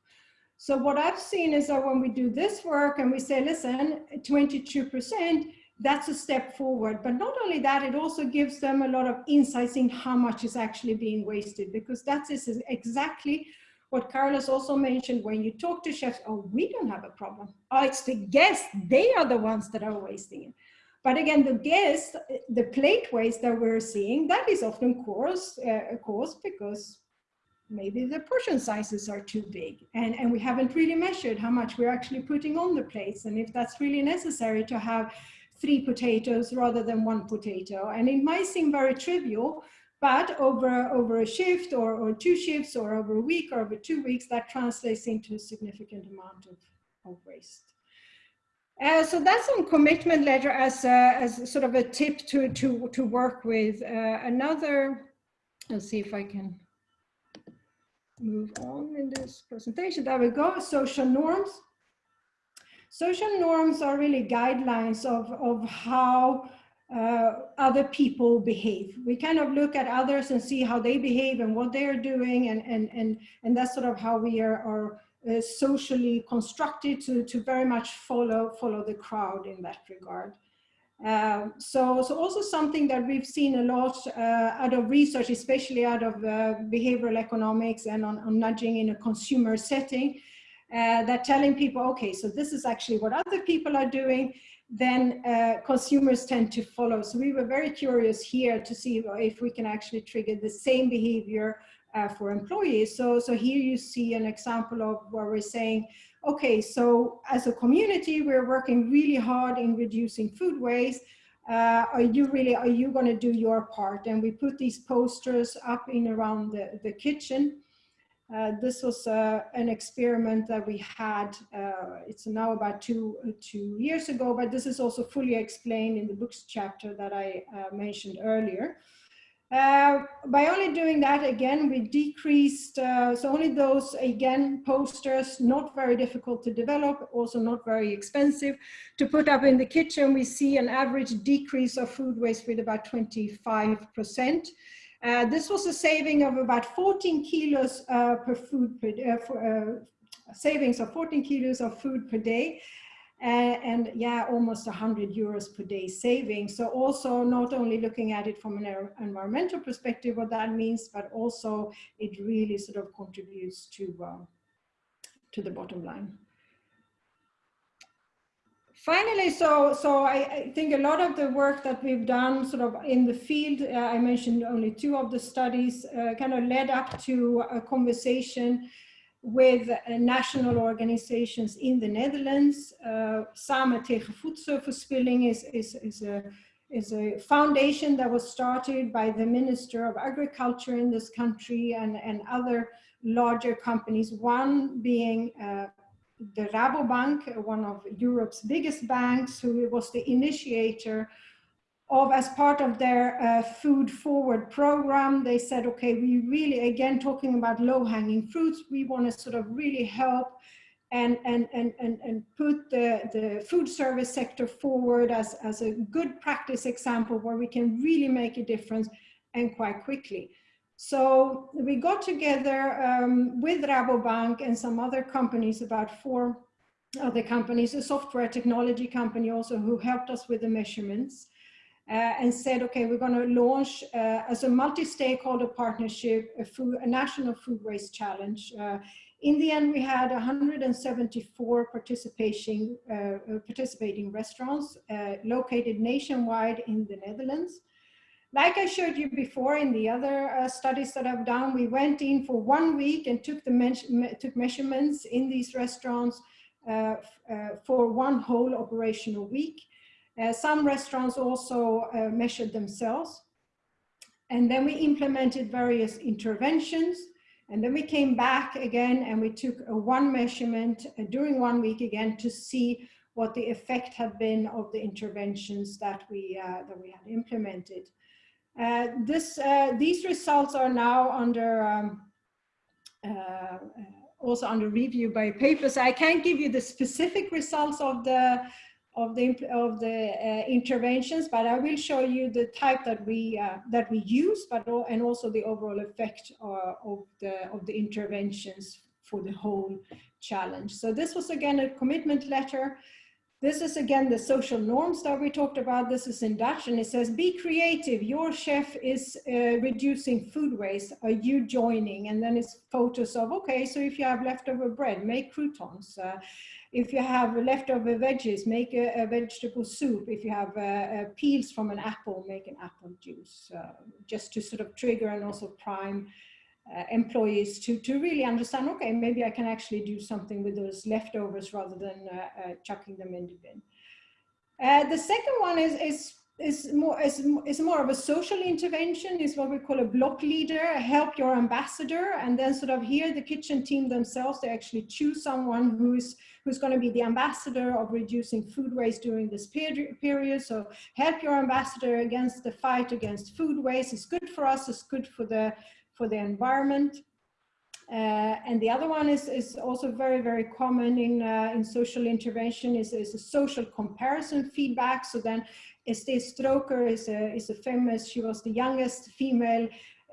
So what I've seen is that when we do this work and we say, listen, 22%, that's a step forward. But not only that, it also gives them a lot of insights in how much is actually being wasted, because that is exactly what Carlos also mentioned when you talk to chefs, oh, we don't have a problem. Oh, it's the guests, they are the ones that are wasting it. But again, the guest, the plate waste that we're seeing, that is often caused, uh, caused because maybe the portion sizes are too big and, and we haven't really measured how much we're actually putting on the plates and if that's really necessary to have three potatoes rather than one potato. And it might seem very trivial, but over, over a shift or, or two shifts or over a week or over two weeks, that translates into a significant amount of, of waste. Uh, so that's on commitment letter as, a, as sort of a tip to, to, to work with. Uh, another, let's see if I can move on in this presentation. There we go, social norms. Social norms are really guidelines of, of how uh, other people behave. We kind of look at others and see how they behave and what they're doing and, and, and, and that's sort of how we are, are uh, socially constructed to, to very much follow, follow the crowd in that regard. Uh, so, so also something that we've seen a lot uh, out of research, especially out of uh, behavioral economics and on, on, nudging in a consumer setting, uh, that telling people, okay, so this is actually what other people are doing, then uh, consumers tend to follow. So we were very curious here to see if we can actually trigger the same behavior uh, for employees. So, so here you see an example of where we're saying, okay, so as a community, we're working really hard in reducing food waste. Uh, are you really, are you going to do your part? And we put these posters up in around the, the kitchen. Uh, this was uh, an experiment that we had, uh, it's now about two, two years ago, but this is also fully explained in the books chapter that I uh, mentioned earlier. Uh, by only doing that, again, we decreased, uh, so only those, again, posters, not very difficult to develop, also not very expensive to put up in the kitchen. We see an average decrease of food waste with about 25%. Uh, this was a saving of about 14 kilos uh, per food per, uh, for, savings of 14 kilos of food per day and yeah, almost 100 euros per day saving. So also not only looking at it from an environmental perspective, what that means, but also it really sort of contributes to, uh, to the bottom line. Finally, so, so I, I, think a lot of the work that we've done sort of in the field, uh, I mentioned only two of the studies, uh, kind of led up to a conversation with uh, national organizations in the Netherlands. Uh, Samen tegen voedselverspilling is, is, is, a, is a foundation that was started by the Minister of Agriculture in this country and, and other larger companies, one being uh, the Rabobank, one of Europe's biggest banks, who was the initiator of as part of their uh, food forward program, they said, okay, we really, again, talking about low hanging fruits, we want to sort of really help and, and, and, and, and put the, the food service sector forward as, as a good practice example where we can really make a difference and quite quickly. So we got together um, with Rabobank and some other companies, about four other companies, a software technology company also who helped us with the measurements and said, okay, we're going to launch uh, as a multi-stakeholder partnership, a, food, a, national food waste challenge. Uh, in the end, we had 174 participating, uh, uh, participating restaurants uh, located nationwide in the Netherlands. Like I showed you before in the other studies that I've done, we went in for one week and took, the me took measurements in these restaurants for one whole operational week. Uh, some restaurants also uh, measured themselves. And then we implemented various interventions. And then we came back again and we took one measurement uh, during one week again to see what the effect had been of the interventions that we, uh, that we had implemented. Uh, this, uh, these results are now under um, also under review by papers. I can't give you the specific results of the of the of the uh, interventions, but I will show you the type that we uh, that we use, but and also the overall effect uh, of the of the interventions for the whole challenge. So this was again a commitment letter. This is again the social norms that we talked about. This is in Dutch and it says, be creative. Your chef is uh, reducing food waste. Are you joining? And then it's photos of, okay, so if you have leftover bread, make croutons. Uh, if you have leftover veggies, make a, a vegetable soup. If you have uh, uh, peels from an apple, make an apple juice, uh, just to sort of trigger and also prime uh, employees to, to really understand, okay, maybe I can actually do something with those leftovers rather than chucking them in the bin. the second one is, is is more is, is more of a social intervention is what we call a block leader help your ambassador and then sort of here the kitchen team themselves they actually choose someone who's who's going to be the ambassador of reducing food waste during this period period. So help your ambassador against the fight against food waste. It's good for us it's good for the for the environment. Uh, and the other one is, is also very, very common in, uh, in social intervention is, is a social comparison feedback. So then Estée Strooker is a, is a famous, she was the youngest female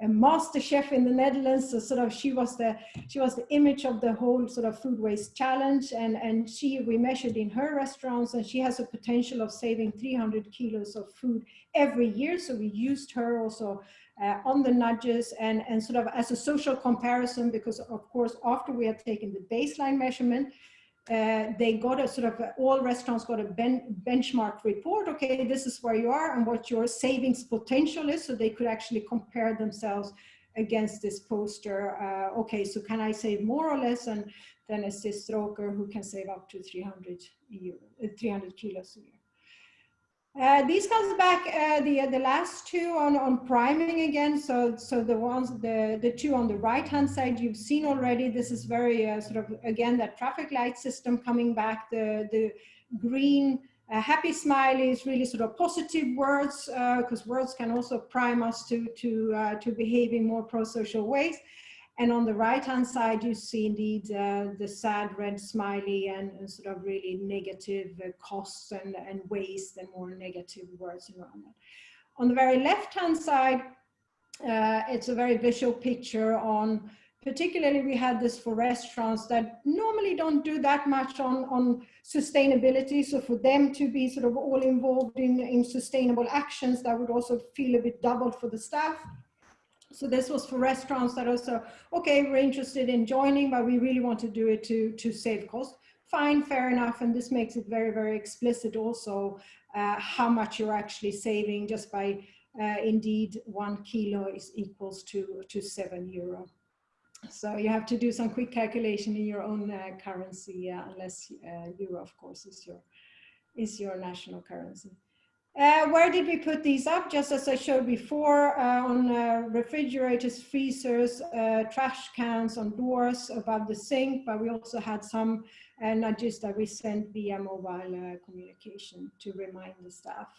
master chef in the Netherlands. So sort of she was the she was the image of the whole sort of food waste challenge. And and she we measured in her restaurants, and she has a potential of saving 300 kilos of food every year. So we used her also uh, on the nudges and and sort of as a social comparison because of course after we had taken the baseline measurement uh, they got a sort of uh, all restaurants got a ben, benchmark report. Okay, this is where you are and what your savings potential is, so they could actually compare themselves against this poster. Uh, okay, so can I save more or less than than a Strooker who can save up to 300 euro, uh, 300 kilos a year? Uh, these comes back uh, the the last two on on priming again. So so the ones the the two on the right hand side you've seen already. This is very uh, sort of again that traffic light system coming back. The the green uh, happy smiley is really sort of positive words because words can also prime us to to to behave in more pro-social ways. And on the right-hand side, you see indeed uh, the sad red smiley and, and sort of really negative uh, costs and, and waste and more negative words around that. On the very left-hand side, uh, it's a very visual picture on, particularly we had this for restaurants that normally don't do that much on, on sustainability. So for them to be sort of all involved in, in sustainable actions, that would also feel a bit doubled for the staff. So this was for restaurants that also, okay, we're interested in joining, but we really want to do it to, to save cost. Fine, fair enough. And this makes it very, very explicit also uh, how much you're actually saving just by uh, indeed one kilo is equals to, to seven euro. So you have to do some quick calculation in your own uh, currency, unless uh, euro, of course, is your, is your national currency. Uh, where did we put these up? Just as I showed before, uh, on uh, refrigerators, freezers, uh, trash cans, on doors above the sink, but we also had some uh, nudges that we sent via mobile communication to remind the staff.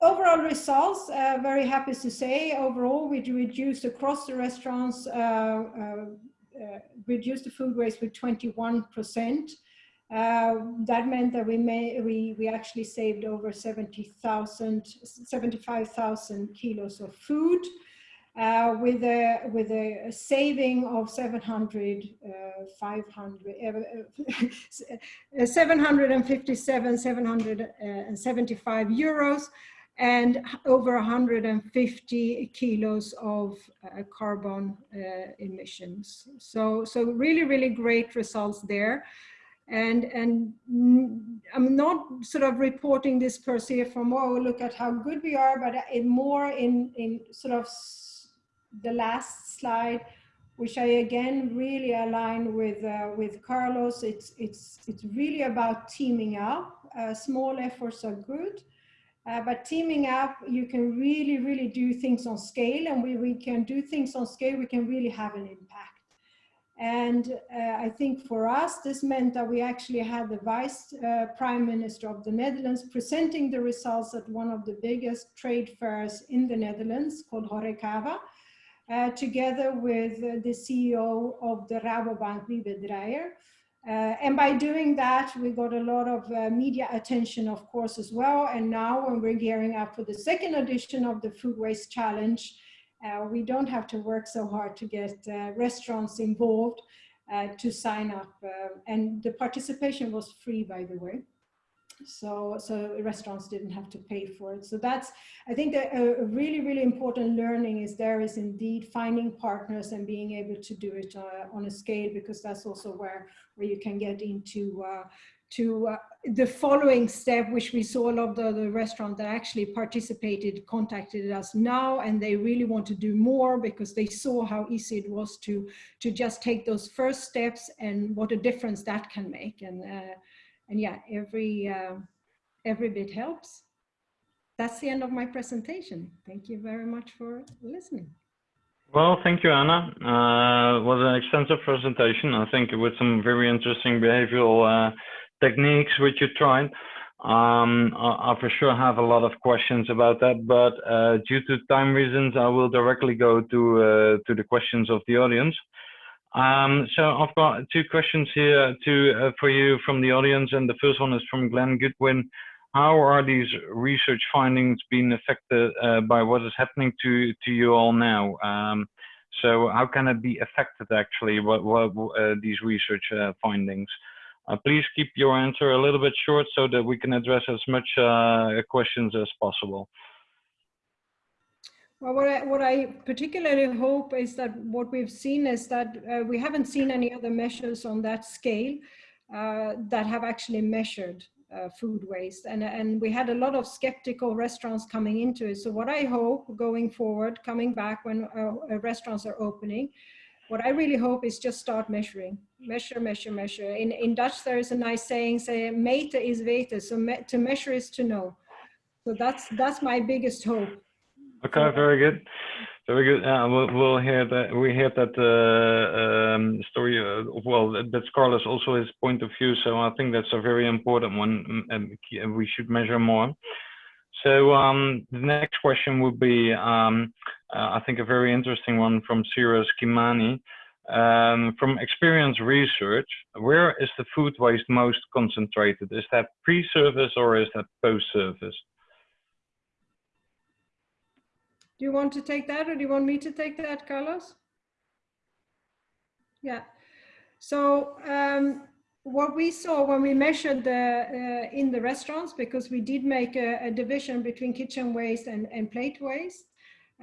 Overall results, very happy to say, overall we reduced across the restaurants, reduced the food waste with 21 percent. Uh, that meant that we may we we actually saved over 70,000 75,000 kilos of food uh, with a with a saving of 700 uh, 500 uh, 757 775 euros and over 150 kilos of uh, carbon uh, emissions. So so really really great results there and and I'm not sort of reporting this per se from oh look at how good we are, but in more in in sort of the last slide, which I again really align with uh, with Carlos. It's it's it's really about teaming up. Uh, small efforts are good. Uh, but teaming up, you can really, really do things on scale and we, we can do things on scale, we can really have an impact. And uh, I think for us, this meant that we actually had the Vice uh, Prime Minister of the Netherlands presenting the results at one of the biggest trade fairs in the Netherlands called Horecava, uh, together with uh, the CEO of the Rabobank, Wiebe Draijer. Uh, and by doing that, we got a lot of uh, media attention, of course, as well. And now when we're gearing up for the second edition of the Food Waste Challenge, uh, we don't have to work so hard to get uh, restaurants involved uh, to sign up. Uh, and the participation was free, by the way. So, so restaurants didn't have to pay for it. So that's, I think a, a really, really important learning is there is indeed finding partners and being able to do it uh, on a scale because that's also where, where you can get into uh, to uh, the following step, which we saw a lot of the, the restaurant that actually participated, contacted us now, and they really want to do more because they saw how easy it was to, to just take those first steps and what a difference that can make. And, uh, and yeah, every, uh, every bit helps. That's the end of my presentation. Thank you very much for listening. Well, thank you, Anna. Uh, was an extensive presentation. I think with some very interesting behavioral uh, techniques which you tried. Um, I, I, for sure have a lot of questions about that, but uh, due to time reasons, I will directly go to uh, to the questions of the audience. Um, so I've got two questions here to uh, for you from the audience, and the first one is from Glenn Goodwin. How are these research findings being affected uh, by what is happening to to you all now? Um, so how can it be affected actually? What what uh, these research uh, findings? Uh, please keep your answer a little bit short so that we can address as much uh, questions as possible. Well, what I, what I particularly hope is that what we've seen is that uh, we haven't seen any other measures on that scale uh, that have actually measured uh, food waste. And, and we had a lot of skeptical restaurants coming into it. So what I hope going forward, coming back when uh, restaurants are opening, what I really hope is just start measuring, measure, measure, measure. In, in Dutch, there is a nice saying, say, meten is weten. So me, to measure is to know. So that's that's my biggest hope. Okay, very good. Very good. Uh, we'll, we'll hear that. We hear that uh, um, story. Uh, well, that's Carlos also his point of view. So I think that's a very important one, mm, and we should measure more. So um, the next question would be, um, uh, I think, a very interesting one from Cyrus Kimani. Um, from experience research, where is the food waste most concentrated? Is that pre-service or is that post-service? Do you want to take that or do you want me to take that, Carlos? Yeah. So um, what we saw when we measured the uh, in the restaurants, because we did make a, a division between kitchen waste and, and plate waste,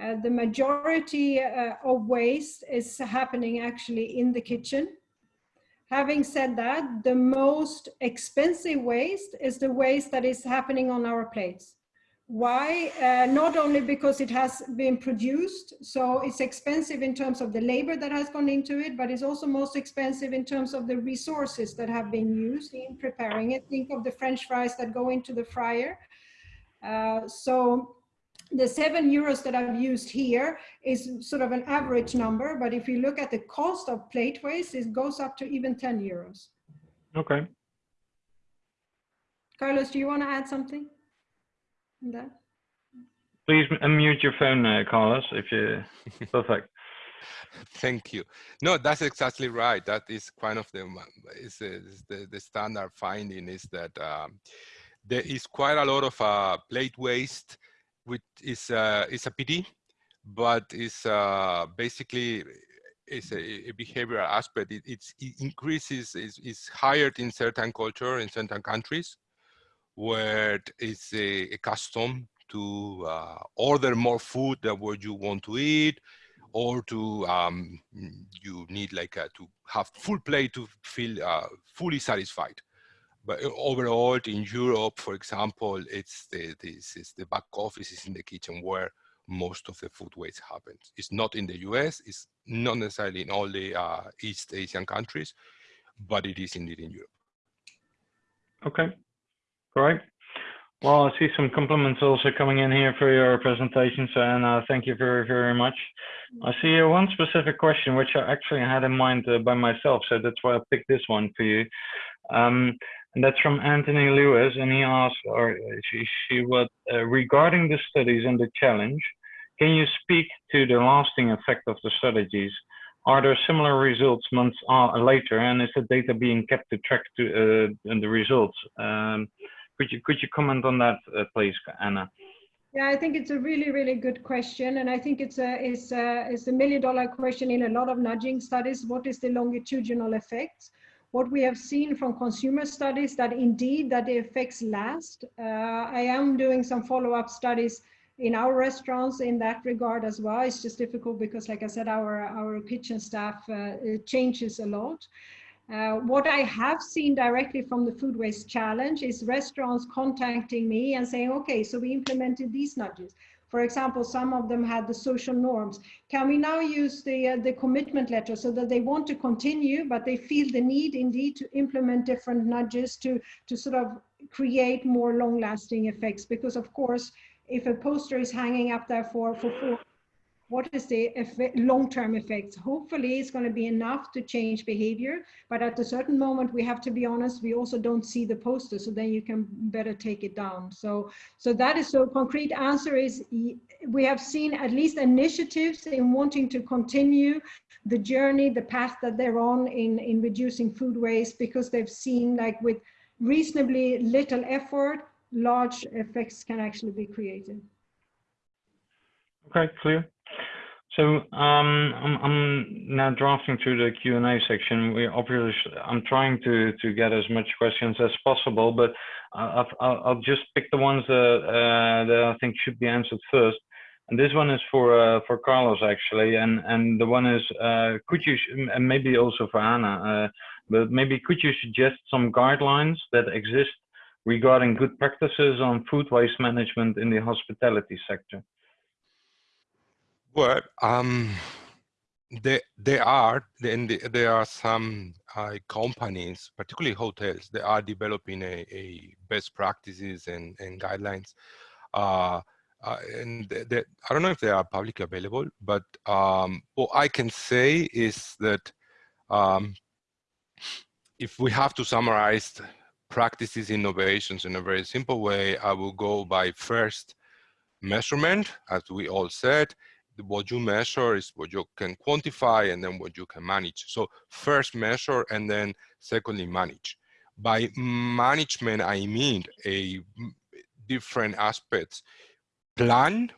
uh, the majority uh, of waste is happening actually in the kitchen. Having said that, the most expensive waste is the waste that is happening on our plates. Why? Uh, not only because it has been produced, so it's expensive in terms of the labor that has gone into it, but it's also most expensive in terms of the resources that have been used in preparing it. Think of the French fries that go into the fryer. Uh, so the seven euros that I've used here is sort of an average number, but if you look at the cost of plate waste, it goes up to even 10 euros. Okay. Carlos, do you want to add something? That? Please unmute your phone, uh, Carlos, if you, perfect. Thank you. No, that's exactly right. That is kind of the, is, is the, the standard finding is that um, there is quite a lot of uh, plate waste, which is, uh, is a pity, but is uh, basically is a, a, behavioral aspect. It, it increases, is, is higher in certain culture in certain countries where it's a, a custom to uh, order more food than what you want to eat or to um, you need like a, to have full plate to feel uh, fully satisfied. But uh, overall in Europe, for example, it's the, this is the back office is in the kitchen where most of the food waste happens. It's not in the US, it's not necessarily in all the uh, East Asian countries, but it is indeed in Europe. Okay, Great. Well, I see some compliments also coming in here for your presentation, so and uh, thank you very, very much. I see uh, one specific question which I actually had in mind uh, by myself, so that's why I picked this one for you. Um, and that's from Anthony Lewis, and he asked, or she, she what, uh, regarding the studies and the challenge, can you speak to the lasting effect of the strategies? Are there similar results months uh, later, and is the data being kept to track to uh, the results? Um, could you could you comment on that, uh, please, Anna? Yeah, I think it's a really, really good question, and I think it's a it's a it's a million dollar question in a lot of nudging studies. What is the longitudinal effects? What we have seen from consumer studies that indeed that the effects last. Uh, I am doing some follow up studies in our restaurants in that regard as well. It's just difficult because, like I said, our our kitchen staff uh, changes a lot. Uh, what I have seen directly from the food waste challenge is restaurants contacting me and saying, okay, so we implemented these nudges. For example, some of them had the social norms. Can we now use the, uh, the commitment letter so that they want to continue, but they feel the need indeed to implement different nudges to, to sort of create more long lasting effects? Because of course, if a poster is hanging up there for, for four what is the long-term effects? Hopefully it's going to be enough to change behavior, but at a certain moment we have to be honest, we also don't see the poster, so then you can better take it down. So, so that is so concrete answer is we have seen at least initiatives in wanting to continue the journey, the path that they're on in, in reducing food waste because they've seen like with reasonably little effort, large effects can actually be created. Okay, clear. So um, I'm, I'm, now drafting through the Q&A section. We obviously, I'm trying to, to get as much questions as possible, but I'll, I'll, I'll just pick the ones that, uh, that I think should be answered first. And this one is for uh, for Carlos actually, and and the one is uh, could you and maybe also for Anna, uh, but maybe could you suggest some guidelines that exist regarding good practices on food waste management in the hospitality sector? Well, um, there, are then there are some uh, companies, particularly hotels, that are developing a, a best practices and, and guidelines. uh, uh, and I don't know if they are publicly available, but um, what I can say is that um, if we have to summarize practices innovations in a very simple way, I will go by first measurement, as we all said, what you measure is what you can quantify and then what you can manage. So first measure and then secondly manage. By management, I mean a different aspects. Plan,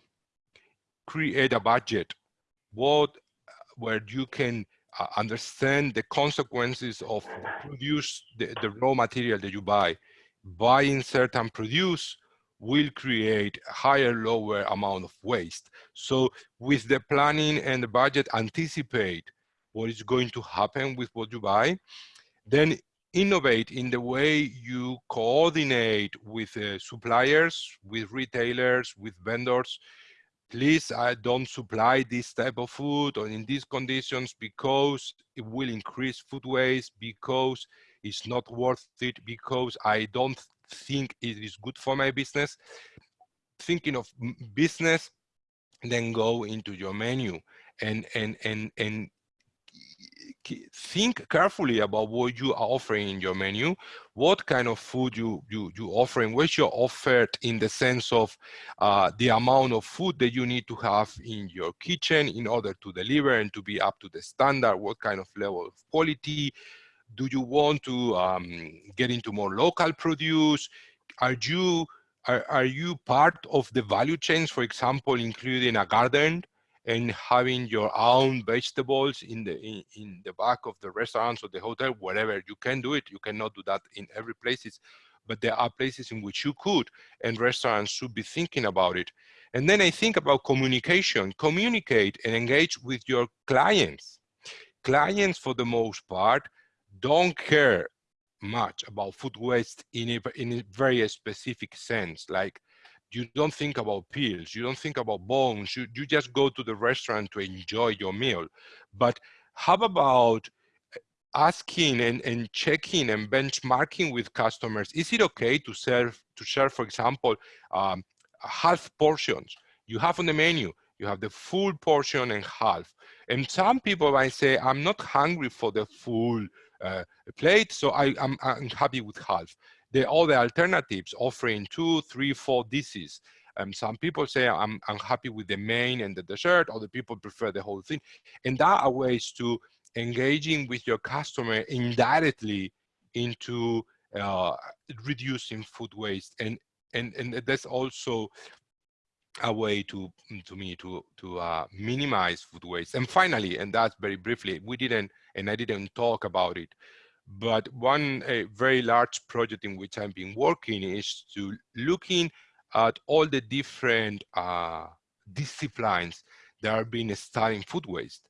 create a budget, what where you can uh, understand the consequences of produce the, the raw material that you buy. Buying certain produce will create a higher, lower amount of waste. So with the planning and the budget, anticipate what is going to happen with what you buy. Then innovate in the way you coordinate with uh, suppliers, with retailers, with vendors. Please I don't supply this type of food or in these conditions because it will increase food waste, because it's not worth it, because I don't think it is good for my business. Thinking of business, then go into your menu and and and and think carefully about what you are offering in your menu, what kind of food you you you offering, what's your offered in the sense of uh, the amount of food that you need to have in your kitchen in order to deliver and to be up to the standard, what kind of level of quality, do you want to um, get into more local produce? Are you are, are you part of the value chains, for example, including a garden and having your own vegetables in the in, in the back of the restaurants or the hotel, wherever you can do it. You cannot do that in every places, but there are places in which you could, and restaurants should be thinking about it. And then I think about communication. Communicate and engage with your clients. Clients, for the most part, don't care much about food waste in a, in a very specific sense. Like you don't think about pills, you don't think about bones, you, you just go to the restaurant to enjoy your meal. But how about asking and, and checking and benchmarking with customers? Is it okay to serve, to share, for example, um, half portions? You have on the menu, you have the full portion and half. And some people might say, I'm not hungry for the full uh, plate. So I, am happy with half. The other alternatives offering two, three, four dishes. Um, some people say I'm, I'm happy with the main and the dessert, other people prefer the whole thing. And that are ways to engaging with your customer indirectly into uh, reducing food waste. And, and, and that's also a way to to me to to uh, minimize food waste. And finally and that's very briefly we didn't and i didn't talk about it but one a very large project in which i've been working is to looking at all the different uh, disciplines that are being studying food waste.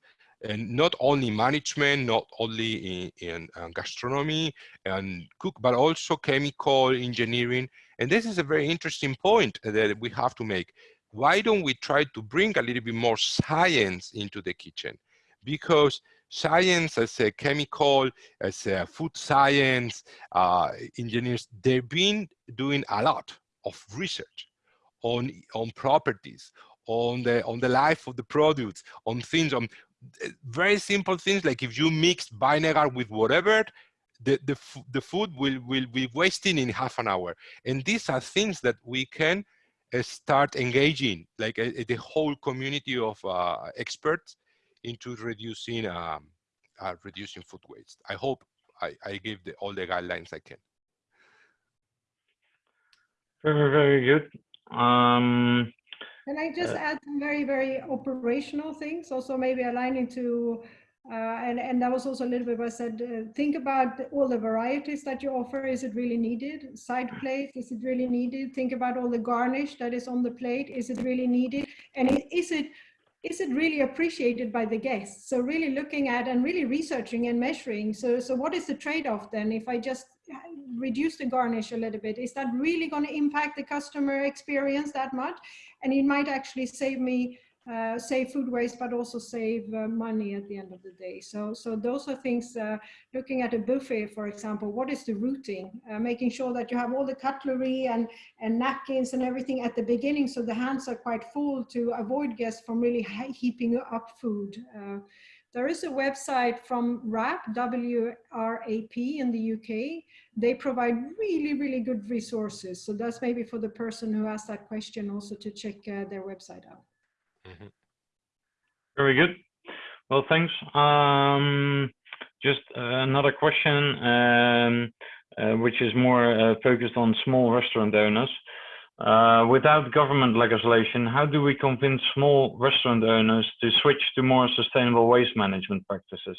And not only management, not only in, in uh, gastronomy and cook, but also chemical engineering. And this is a very interesting point that we have to make why don't we try to bring a little bit more science into the kitchen? Because science as a chemical, as a food science, uh, engineers, they've been doing a lot of research on, on properties, on the, on the life of the products, on things, on eh, very simple things like if you mix vinegar with whatever, the, the, the food will, will be wasting in half an hour. And these are things that we can start engaging like uh, the whole community of uh, experts into reducing um, reducing food waste. I hope I, I gave the, all the guidelines I can. Very, very good. Um, can I just uh, add some very, very operational things, also maybe aligning to uh, and, and that was also a little bit what I said, uh, think about all the varieties that you offer. Is it really needed? Side plate, is it really needed? Think about all the garnish that is on the plate. Is it really needed? And is it is it really appreciated by the guests? So really looking at and really researching and measuring. So, so what is the trade-off then? If I just reduce the garnish a little bit, is that really going to impact the customer experience that much? And it might actually save me uh, save food waste, but also save uh, money at the end of the day. So, so those are things, uh, looking at a buffet, for example, what is the routing? Uh, making sure that you have all the cutlery and, and napkins and everything at the beginning so the hands are quite full to avoid guests from really heaping up food. Uh, there is a website from WRAP, W-R-A-P in the UK. They provide really, really good resources. So that's maybe for the person who asked that question also to check uh, their website out. Mm -hmm. Very good. Well, thanks. Um, just uh, another question, um, uh, which is more uh, focused on small restaurant owners. Uh, without government legislation, how do we convince small restaurant owners to switch to more sustainable waste management practices?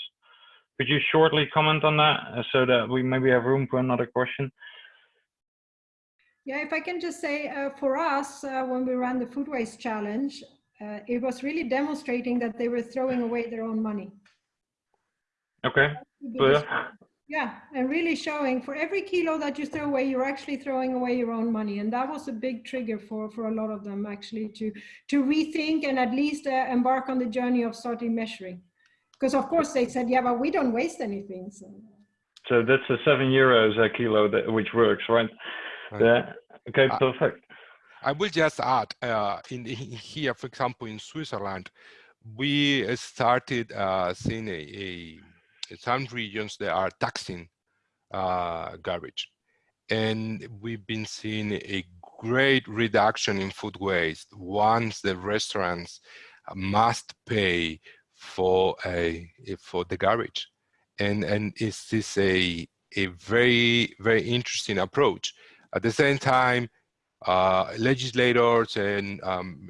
Could you shortly comment on that uh, so that we maybe have room for another question? Yeah, if I can just say uh, for us, uh, when we ran the food waste challenge, uh, it was really demonstrating that they were throwing away their own money. Okay, clear. Yeah, and really showing for every kilo that you throw away, you're actually throwing away your own money. And that was a big trigger for, for a lot of them actually to, to rethink and at least uh, embark on the journey of starting measuring. Because of course they said, yeah, but we don't waste anything. So, so that's the seven euros a kilo that, which works, right? right. Yeah. Okay, perfect. I will just add uh, in, in, here, for example, in Switzerland, we started uh, seeing a, a some regions they are taxing uh, garbage. And we've been seeing a great reduction in food waste once the restaurants must pay for a for the garbage. And and is this a a very very interesting approach. At the same time, uh, legislators and um,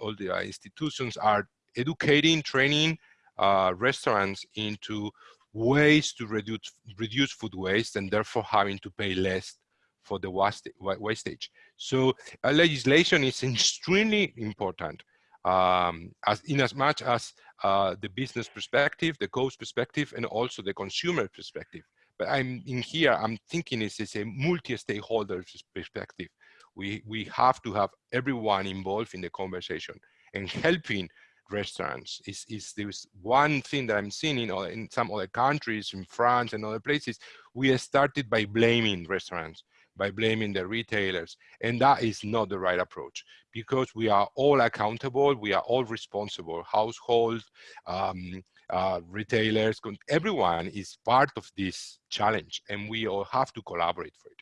all the institutions are educating, training uh, restaurants into ways to reduce reduce food waste and therefore having to pay less for the waste wastage. So uh, legislation is extremely important um, as in as much as uh, the business perspective, the cost perspective, and also the consumer perspective. But I'm in here, I'm thinking this is a multi-stakeholder perspective. We, we have to have everyone involved in the conversation and helping restaurants is, is there's one thing that I'm seeing in, in some other countries, in France and other places, we started by blaming restaurants, by blaming the retailers. And that is not the right approach because we are all accountable, we are all responsible, households, um, uh, retailers, everyone is part of this challenge and we all have to collaborate for it.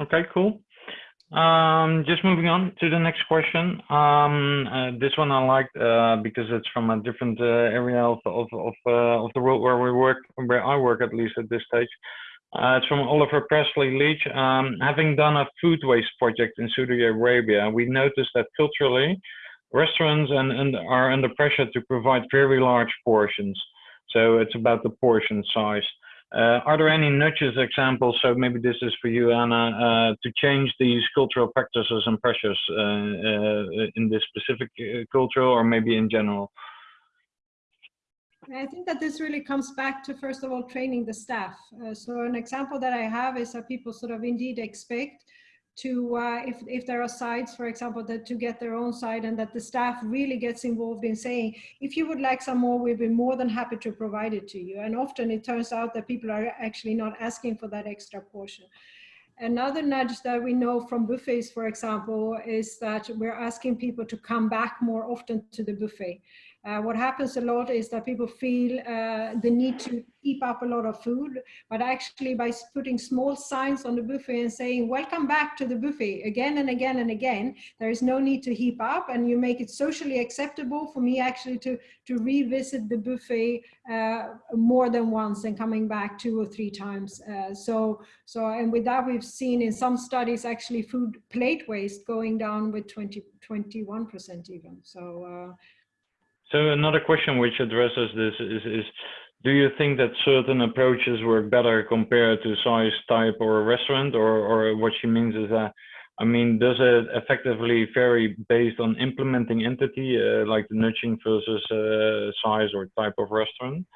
Okay, cool. Um, just moving on to the next question. Um, uh, this one I liked uh, because it's from a different uh, area of of of, uh, of, the world where we work, where I work at least at this stage. Uh, it's from Oliver Presley Leach. Um, having done a food waste project in Saudi Arabia, we noticed that culturally, restaurants and, and are under pressure to provide very large portions. So it's about the portion size. Uh, are there any nudges examples, so maybe this is for you, Anna, uh, to change these cultural practices and pressures uh, in this specific culture or maybe in general? I think that this really comes back to, first of all, training the staff. Uh, so an example that I have is that people sort of indeed expect to uh, if, if there are sites, for example, that to get their own site and that the staff really gets involved in saying, if you would like some more, we'd be more than happy to provide it to you. And often it turns out that people are actually not asking for that extra portion. Another nudge that we know from buffets, for example, is that we're asking people to come back more often to the buffet. Uh, what happens a lot is that people feel uh, the need to keep up a lot of food, but actually by putting small signs on the buffet and saying, welcome back to the buffet again and again and again, there is no need to heap up and you make it socially acceptable for me actually to, to revisit the buffet uh, more than once and coming back two or three times. Uh, so, so, and with that we've seen in some studies actually food plate waste going down with 20, 21% even. So, uh, so another question which addresses this is, is do you think that certain approaches work better compared to size, type, or restaurant? Or, or what she means is that, I mean, does it effectively vary based on implementing entity, uh, like the nudging versus uh, size or type of restaurant?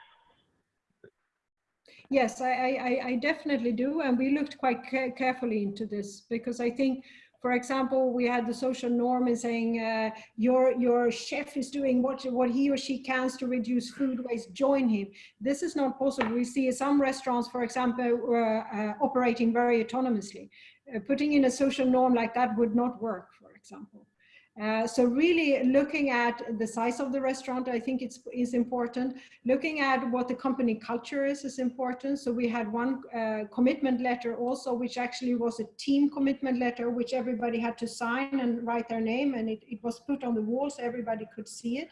Yes, I, I, I definitely do. And we looked quite carefully into this because I think For example, we had the social norm in saying uh, your your chef is doing what what he or she can to reduce food waste. Join him. This is not possible. We see some restaurants, for example, uh, uh, operating very autonomously. Uh, putting in a social norm like that would not work. For example. Uh, so really looking at the size of the restaurant, I think it's is important. Looking at what the company culture is is important. So we had one uh, commitment letter also, which actually was a team commitment letter, which everybody had to sign and write their name, and it, it was put on the wall so everybody could see it.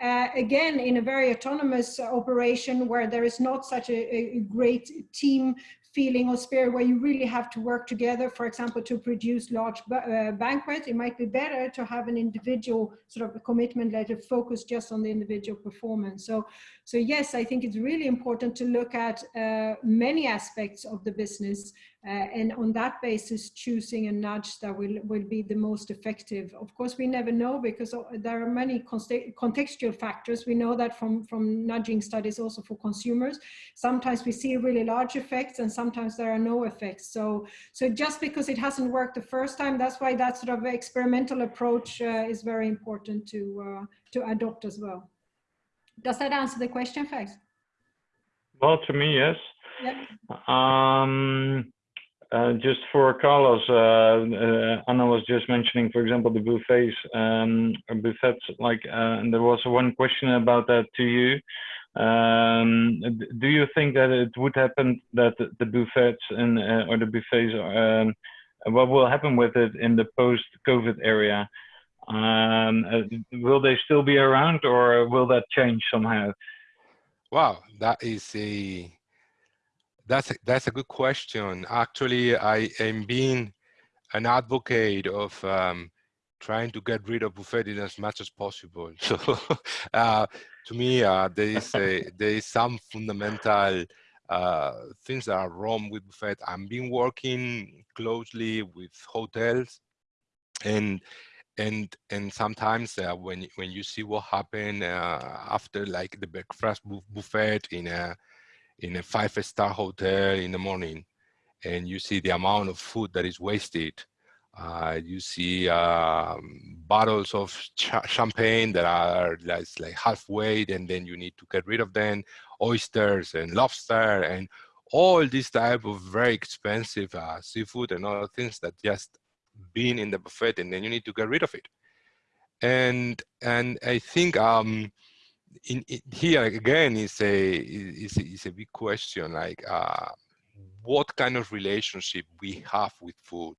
Uh, again, in a very autonomous operation where there is not such a, a great team feeling or spirit where you really have to work together, for example, to produce large uh, banquets, it might be better to have an individual sort of commitment letter focused just on the individual performance. So, so yes, I think it's really important to look at uh, many aspects of the business uh, and on that basis choosing a nudge that will, will be the most effective. Of course, we never know because there are many contextual factors. We know that from, from nudging studies also for consumers. Sometimes we see really large effects and sometimes there are no effects. So, so just because it hasn't worked the first time, that's why that sort of experimental approach uh, is very important to, uh, to adopt as well. Does that answer the question, Fax? Well, to me, yes. Yep. Um, uh, just for Carlos, uh, uh, Anna was just mentioning, for example, the buffets, um, buffets. Like, uh, and there was one question about that to you. Um, do you think that it would happen that the buffets and uh, or the buffets, um, what will happen with it in the post-COVID area? Um, will they still be around, or will that change somehow? Wow, that is a that's a, that's a good question. Actually, I am being an advocate of um, trying to get rid of buffeting as much as possible. So, uh, to me, uh, there is a, there is some fundamental uh, things that are wrong with buffet. I've been working closely with hotels, and and and sometimes uh, when when you see what happened uh, after like the breakfast buffet in a in a five-star hotel in the morning and you see the amount of food that is wasted. Uh, you see um, bottles of ch champagne that are like, like halfway and then you need to get rid of them, oysters and lobster and all this type of very expensive uh, seafood and other things that just been in the buffet and then you need to get rid of it. And, and I think um, in, in, here again is a is, is a big question like uh, what kind of relationship we have with food.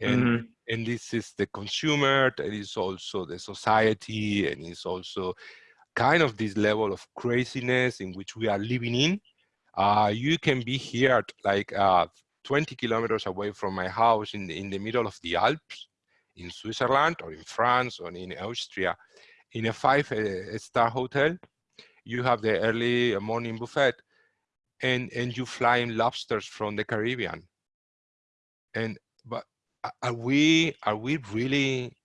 And mm -hmm. and this is the consumer that is also the society and it's also kind of this level of craziness in which we are living in. Uh, you can be here at like uh, 20 kilometers away from my house in the, in the middle of the Alps in Switzerland or in France or in Austria in a five-star uh, hotel, you have the early morning buffet, and and you fly in lobsters from the Caribbean. And but are we are we really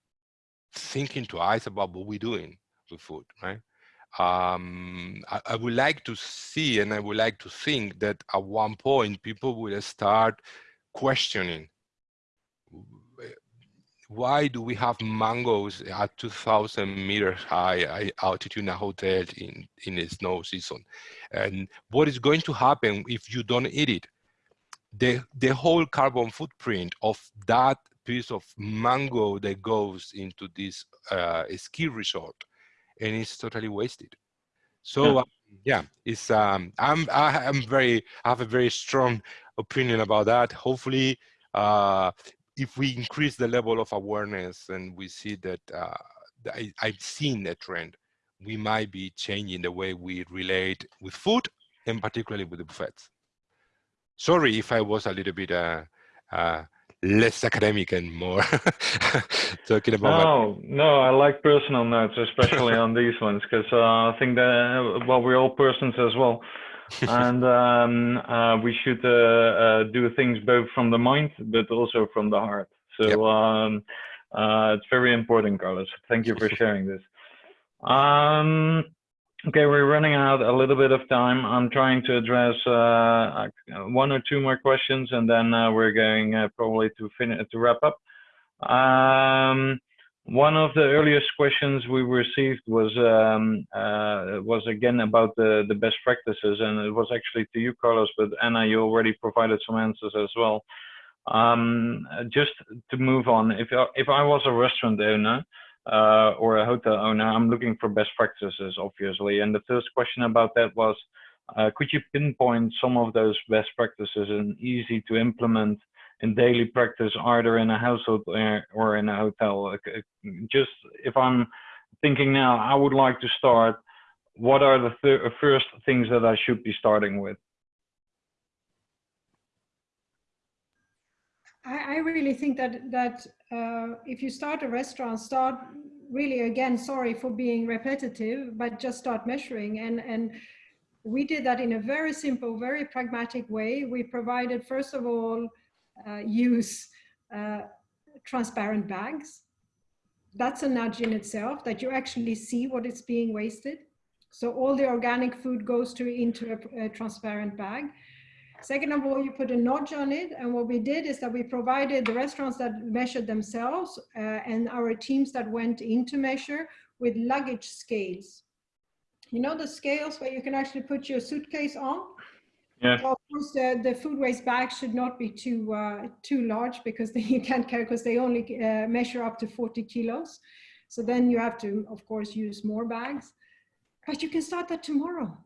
thinking twice about what we're doing with food, right? Um, I, I, would like to see and I would like to think that at one point people will start questioning why do we have mangoes at 2000 meters high altitude in a hotel in, in the snow season? And what is going to happen if you don't eat it? The, the whole carbon footprint of that piece of mango that goes into this uh, ski resort and it's totally wasted. So yeah, uh, yeah it's um, I'm I'm very I have a very strong opinion about that. Hopefully, uh, if we increase the level of awareness and we see that uh, I, I've seen a trend, we might be changing the way we relate with food and particularly with the buffets. Sorry if I was a little bit uh, uh, less academic and more talking about. No, no, I like personal notes, especially on these ones, because uh, I think that well, we're all persons as well. and um, uh, we should uh, uh, do things both from the mind but also from the heart. So yep. um, uh, it's very important, Carlos. Thank you for sharing this. Um, okay, we're running out a little bit of time. I'm trying to address uh, one or two more questions, and then uh, we're going probably to finish to wrap up. Um, one of the earliest questions we received was um, uh, was again about the the best practices, and it was actually to you, Carlos. But Anna, you already provided some answers as well. Um, just to move on, if if I was a restaurant owner uh, or a hotel owner, I'm looking for best practices, obviously. And the first question about that was, uh, could you pinpoint some of those best practices and easy to implement in daily practice, either in a household or in a hotel? Just if I'm thinking now, I would like to start. What are the th first things that I should be starting with? I, I really think that that uh, if you start a restaurant, start really again. Sorry for being repetitive, but just start measuring and and we did that in a very simple, very pragmatic way. We provided, first of all, uh, use uh, transparent bags. That's a nudge in itself that you actually see what is being wasted. So all the organic food goes to into a, a transparent bag. Second of all, you put a notch on it. And what we did is that we provided the restaurants that measured themselves uh, and our teams that went in to measure with luggage scales. You know the scales where you can actually put your suitcase on? Yeah. Well, of course, the, the food waste bags should not be too uh, too large because they, you can't carry because they only uh, measure up to 40 kilos. So then you have to, of course, use more bags. But you can start that tomorrow.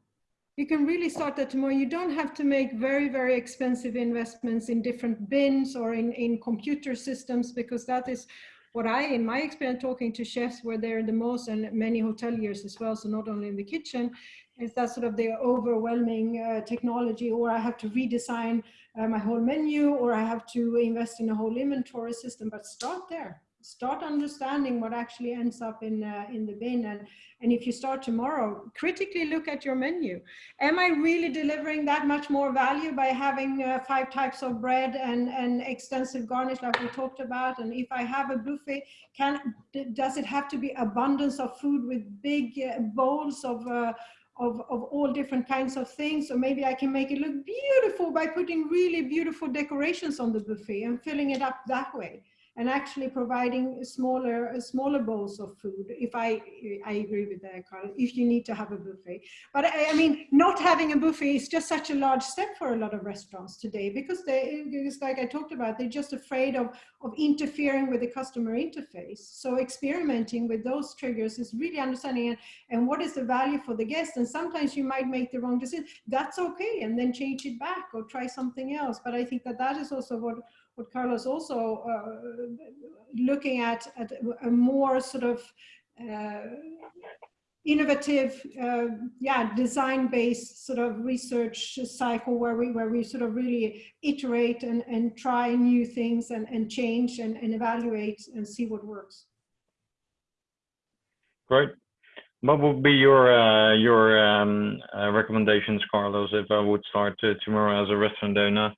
You can really start that tomorrow. You don't have to make very, very expensive investments in different bins or in, in computer systems because that is what I, in my experience talking to chefs where they're the most and many hoteliers as well, so not only in the kitchen, is that sort of the overwhelming uh, technology or I have to redesign uh, my whole menu or I have to invest in a whole inventory system, but start there. Start understanding what actually ends up in, uh, in the bin. And, and if you start tomorrow, critically look at your menu. Am I really delivering that much more value by having uh, five types of bread and, and extensive garnish like we talked about? And if I have a buffet, can, does it have to be abundance of food with big uh, bowls of uh, of, of all different kinds of things. or maybe I can make it look beautiful by putting really beautiful decorations on the buffet and filling it up that way and actually providing smaller smaller bowls of food if i i agree with that carl if you need to have a buffet. But I, I, mean not having a buffet is just such a large step for a lot of restaurants today because they it's like i talked about they're just afraid of of interfering with the customer interface. So experimenting with those triggers is really understanding and, and what is the value for the guest. And sometimes you might make the wrong decision. That's okay and then change it back or try something else. But i think that that is also what what Carlos also uh, looking at, at a more sort of uh, innovative, uh, yeah, design-based sort of research cycle where we where we sort of really iterate and, and try new things and, and change and, and evaluate and see what works. Great. What would be your uh, your um, uh, recommendations, Carlos, if I would start tomorrow as a restaurant owner?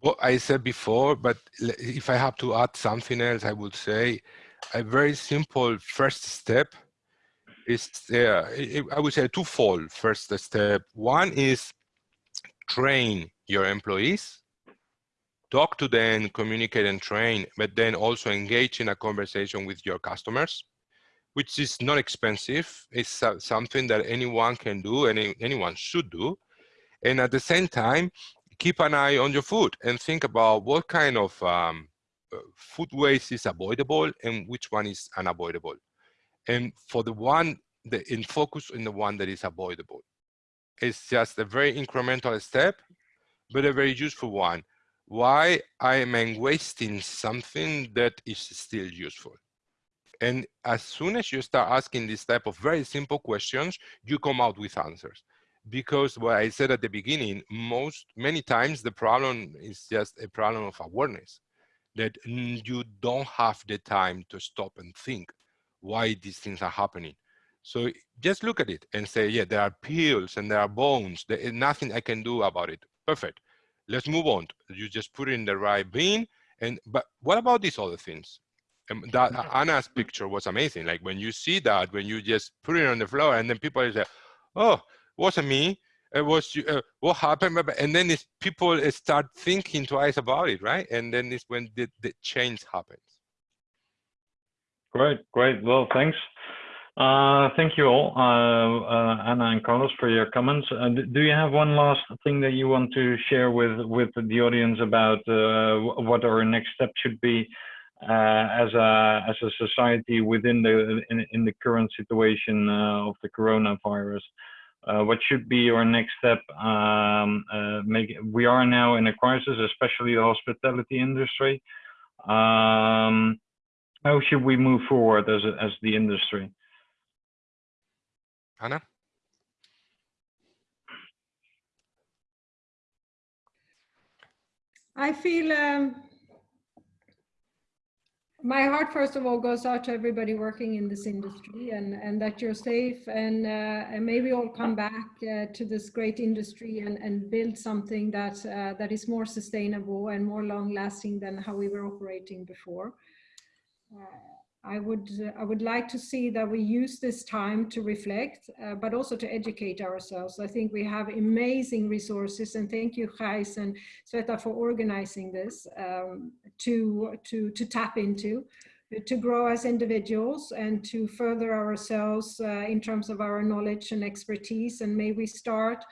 What I said before, but if I have to add something else, I would say a very simple first step is, uh, I would say twofold first step. One is train your employees, talk to them, communicate and train, but then also engage in a conversation with your customers, which is not expensive. It's something that anyone can do and anyone should do. And at the same time, keep an eye on your food and think about what kind of um, uh, food waste is avoidable and which one is unavoidable. And for the one, the, in focus in the one that is avoidable. It's just a very incremental step, but a very useful one. Why am I am wasting something that is still useful? And as soon as you start asking this type of very simple questions, you come out with answers because what I said at the beginning, most many times the problem is just a problem of awareness that you don't have the time to stop and think why these things are happening. So just look at it and say, yeah, there are peels and there are bones. There is nothing I can do about it. Perfect. Let's move on. You just put it in the right bin. And but what about these other things? Um, that Anna's picture was amazing. Like when you see that, when you just put it on the floor, and then people say, "Oh, wasn't me. it was uh, what happened and then it's people start thinking twice about it right? And then it's when the, the change happens. Great great. Well thanks. Uh, thank you all uh, uh anna and carlos for your comments. Uh, do you have one last thing that you want to share with with the audience about uh, what our next step should be as a as a society within the in, in the current situation of the coronavirus uh, what should be our next step? Um, uh, make, we are now in a crisis, especially the hospitality industry. Um, how should we move forward as, a, as the industry? Anna? I feel um, my heart first of all goes out to everybody working in this industry and and that you're safe and uh, and maybe all come back uh, to this great industry and and build something that uh, that is more sustainable and more long lasting than how we were operating before. Uh, I would I would like to see that we use this time to reflect, uh, but also to educate ourselves. I think we have amazing resources, and thank you, Gijs and Sveta, for organizing this um, to to to tap into, to grow as individuals and to further ourselves uh, in terms of our knowledge and expertise. And may we start.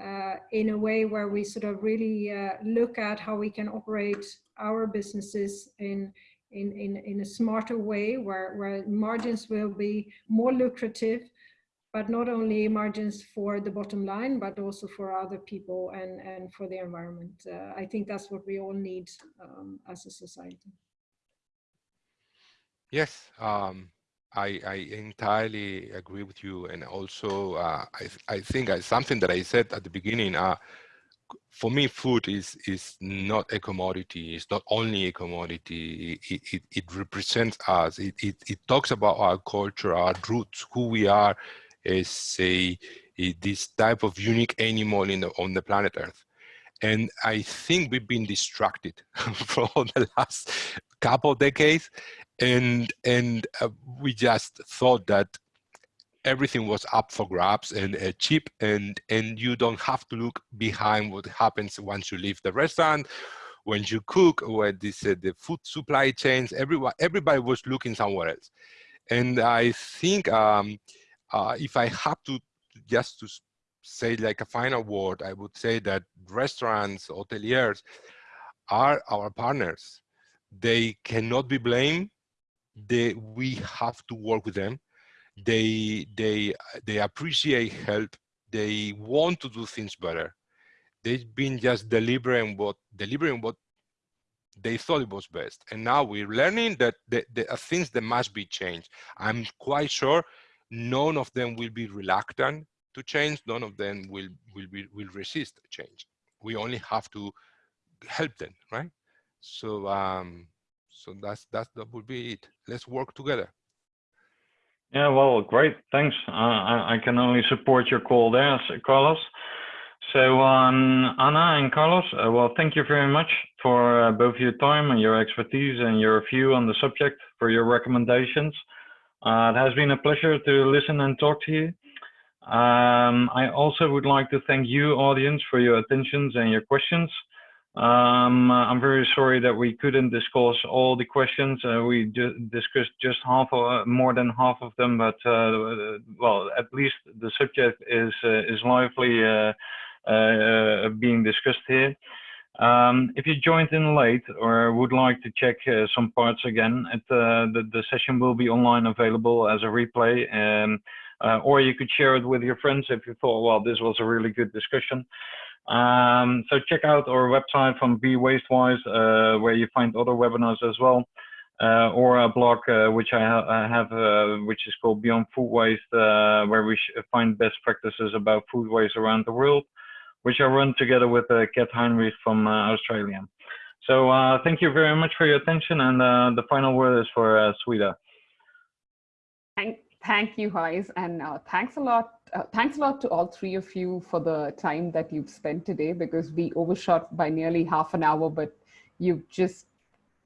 Uh, in a way where we sort of really uh, look at how we can operate our businesses in in, in, in a smarter way where, where margins will be more lucrative, but not only margins for the bottom line, but also for other people and, and for the environment. Uh, I think that's what we all need um, as a society. Yes, um, I, I, entirely agree with you. And also, uh, I, I think I, something that I said at the beginning, uh, for me, food is is not a commodity. It's not only a commodity. It, it, it represents us. It, it, it talks about our culture, our roots, who we are as a, this type of unique animal in the, on the planet Earth. And I think we've been distracted for the last couple decades, and and uh, we just thought that everything was up for grabs and uh, cheap and and you don't have to look behind what happens once you leave the restaurant. When you cook when this uh, the food supply chains everyone everybody was looking somewhere else. And i think um, uh, if i have to just to say like a final word i would say that restaurants hoteliers are our partners. They cannot be blamed. They we have to work with them they they they appreciate help. They want to do things better. They've been just delivering what delivering what they thought it was best. And now we're learning that there are things that must be changed. I'm quite sure none of them will be reluctant to change. None of them will will be will resist change. We only have to help them right? So um so that's that's that would be it. Let's work together yeah, well, great. Thanks. Uh, I, I, can only support your call there, Carlos. So, um, Anna and Carlos, uh, well, thank you very much for uh, both your time and your expertise and your view on the subject, for your recommendations. Uh, it has been a pleasure to listen and talk to you. Um, I also would like to thank you, audience, for your attentions and your questions. Um, I'm very sorry that we couldn't discuss all the questions. Uh, we ju discussed just half, uh, more than half of them, but uh, well, at least the subject is uh, is lively uh, uh, being discussed here. Um, if you joined in late or would like to check some parts again, it, the the session will be online available as a replay. Um, or you could share it with your friends if you thought, well, this was a really good discussion. Um, so check out our website from Be Wastewise, uh, where you find other webinars as well, uh, or a blog uh, which I, ha I have, uh, which is called Beyond Food Waste, uh, where we find best practices about food waste around the world, which I run together with uh, Kat Heinrich from Australia. So thank you very much for your attention, and the final word is for uh, Sweta. Thank, thank you, Gijs, and thanks a lot uh, thanks a lot to all three of you for the time that you've spent today because we overshot by nearly half an hour, but you've just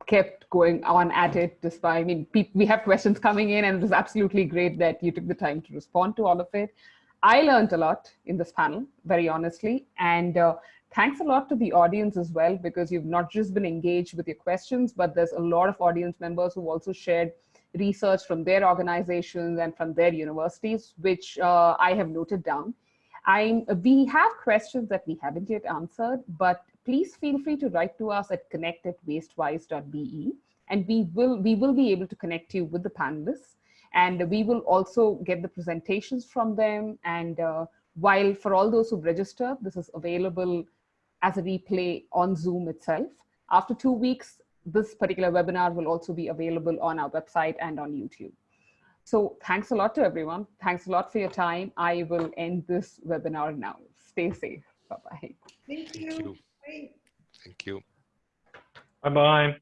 kept going on at it despite, I mean, we have questions coming in and it was absolutely great that you took the time to respond to all of it. I learned a lot in this panel, very honestly. And uh, thanks a lot to the audience as well, because you've not just been engaged with your questions, but there's a lot of audience members who also shared research from their organizations and from their universities, which uh, I have noted down. I'm, we have questions that we haven't yet answered, but please feel free to write to us at connect at wastewise.be and we will, we will be able to connect you with the panelists and we will also get the presentations from them. And uh, while for all those who register, this is available as a replay on Zoom itself. After two weeks, this particular webinar will also be available on our website and on YouTube. So thanks a lot to everyone. Thanks a lot for your time. I will end this webinar now. Stay safe. Bye-bye. Thank you. Thank you. Bye. Thank you. Bye-bye.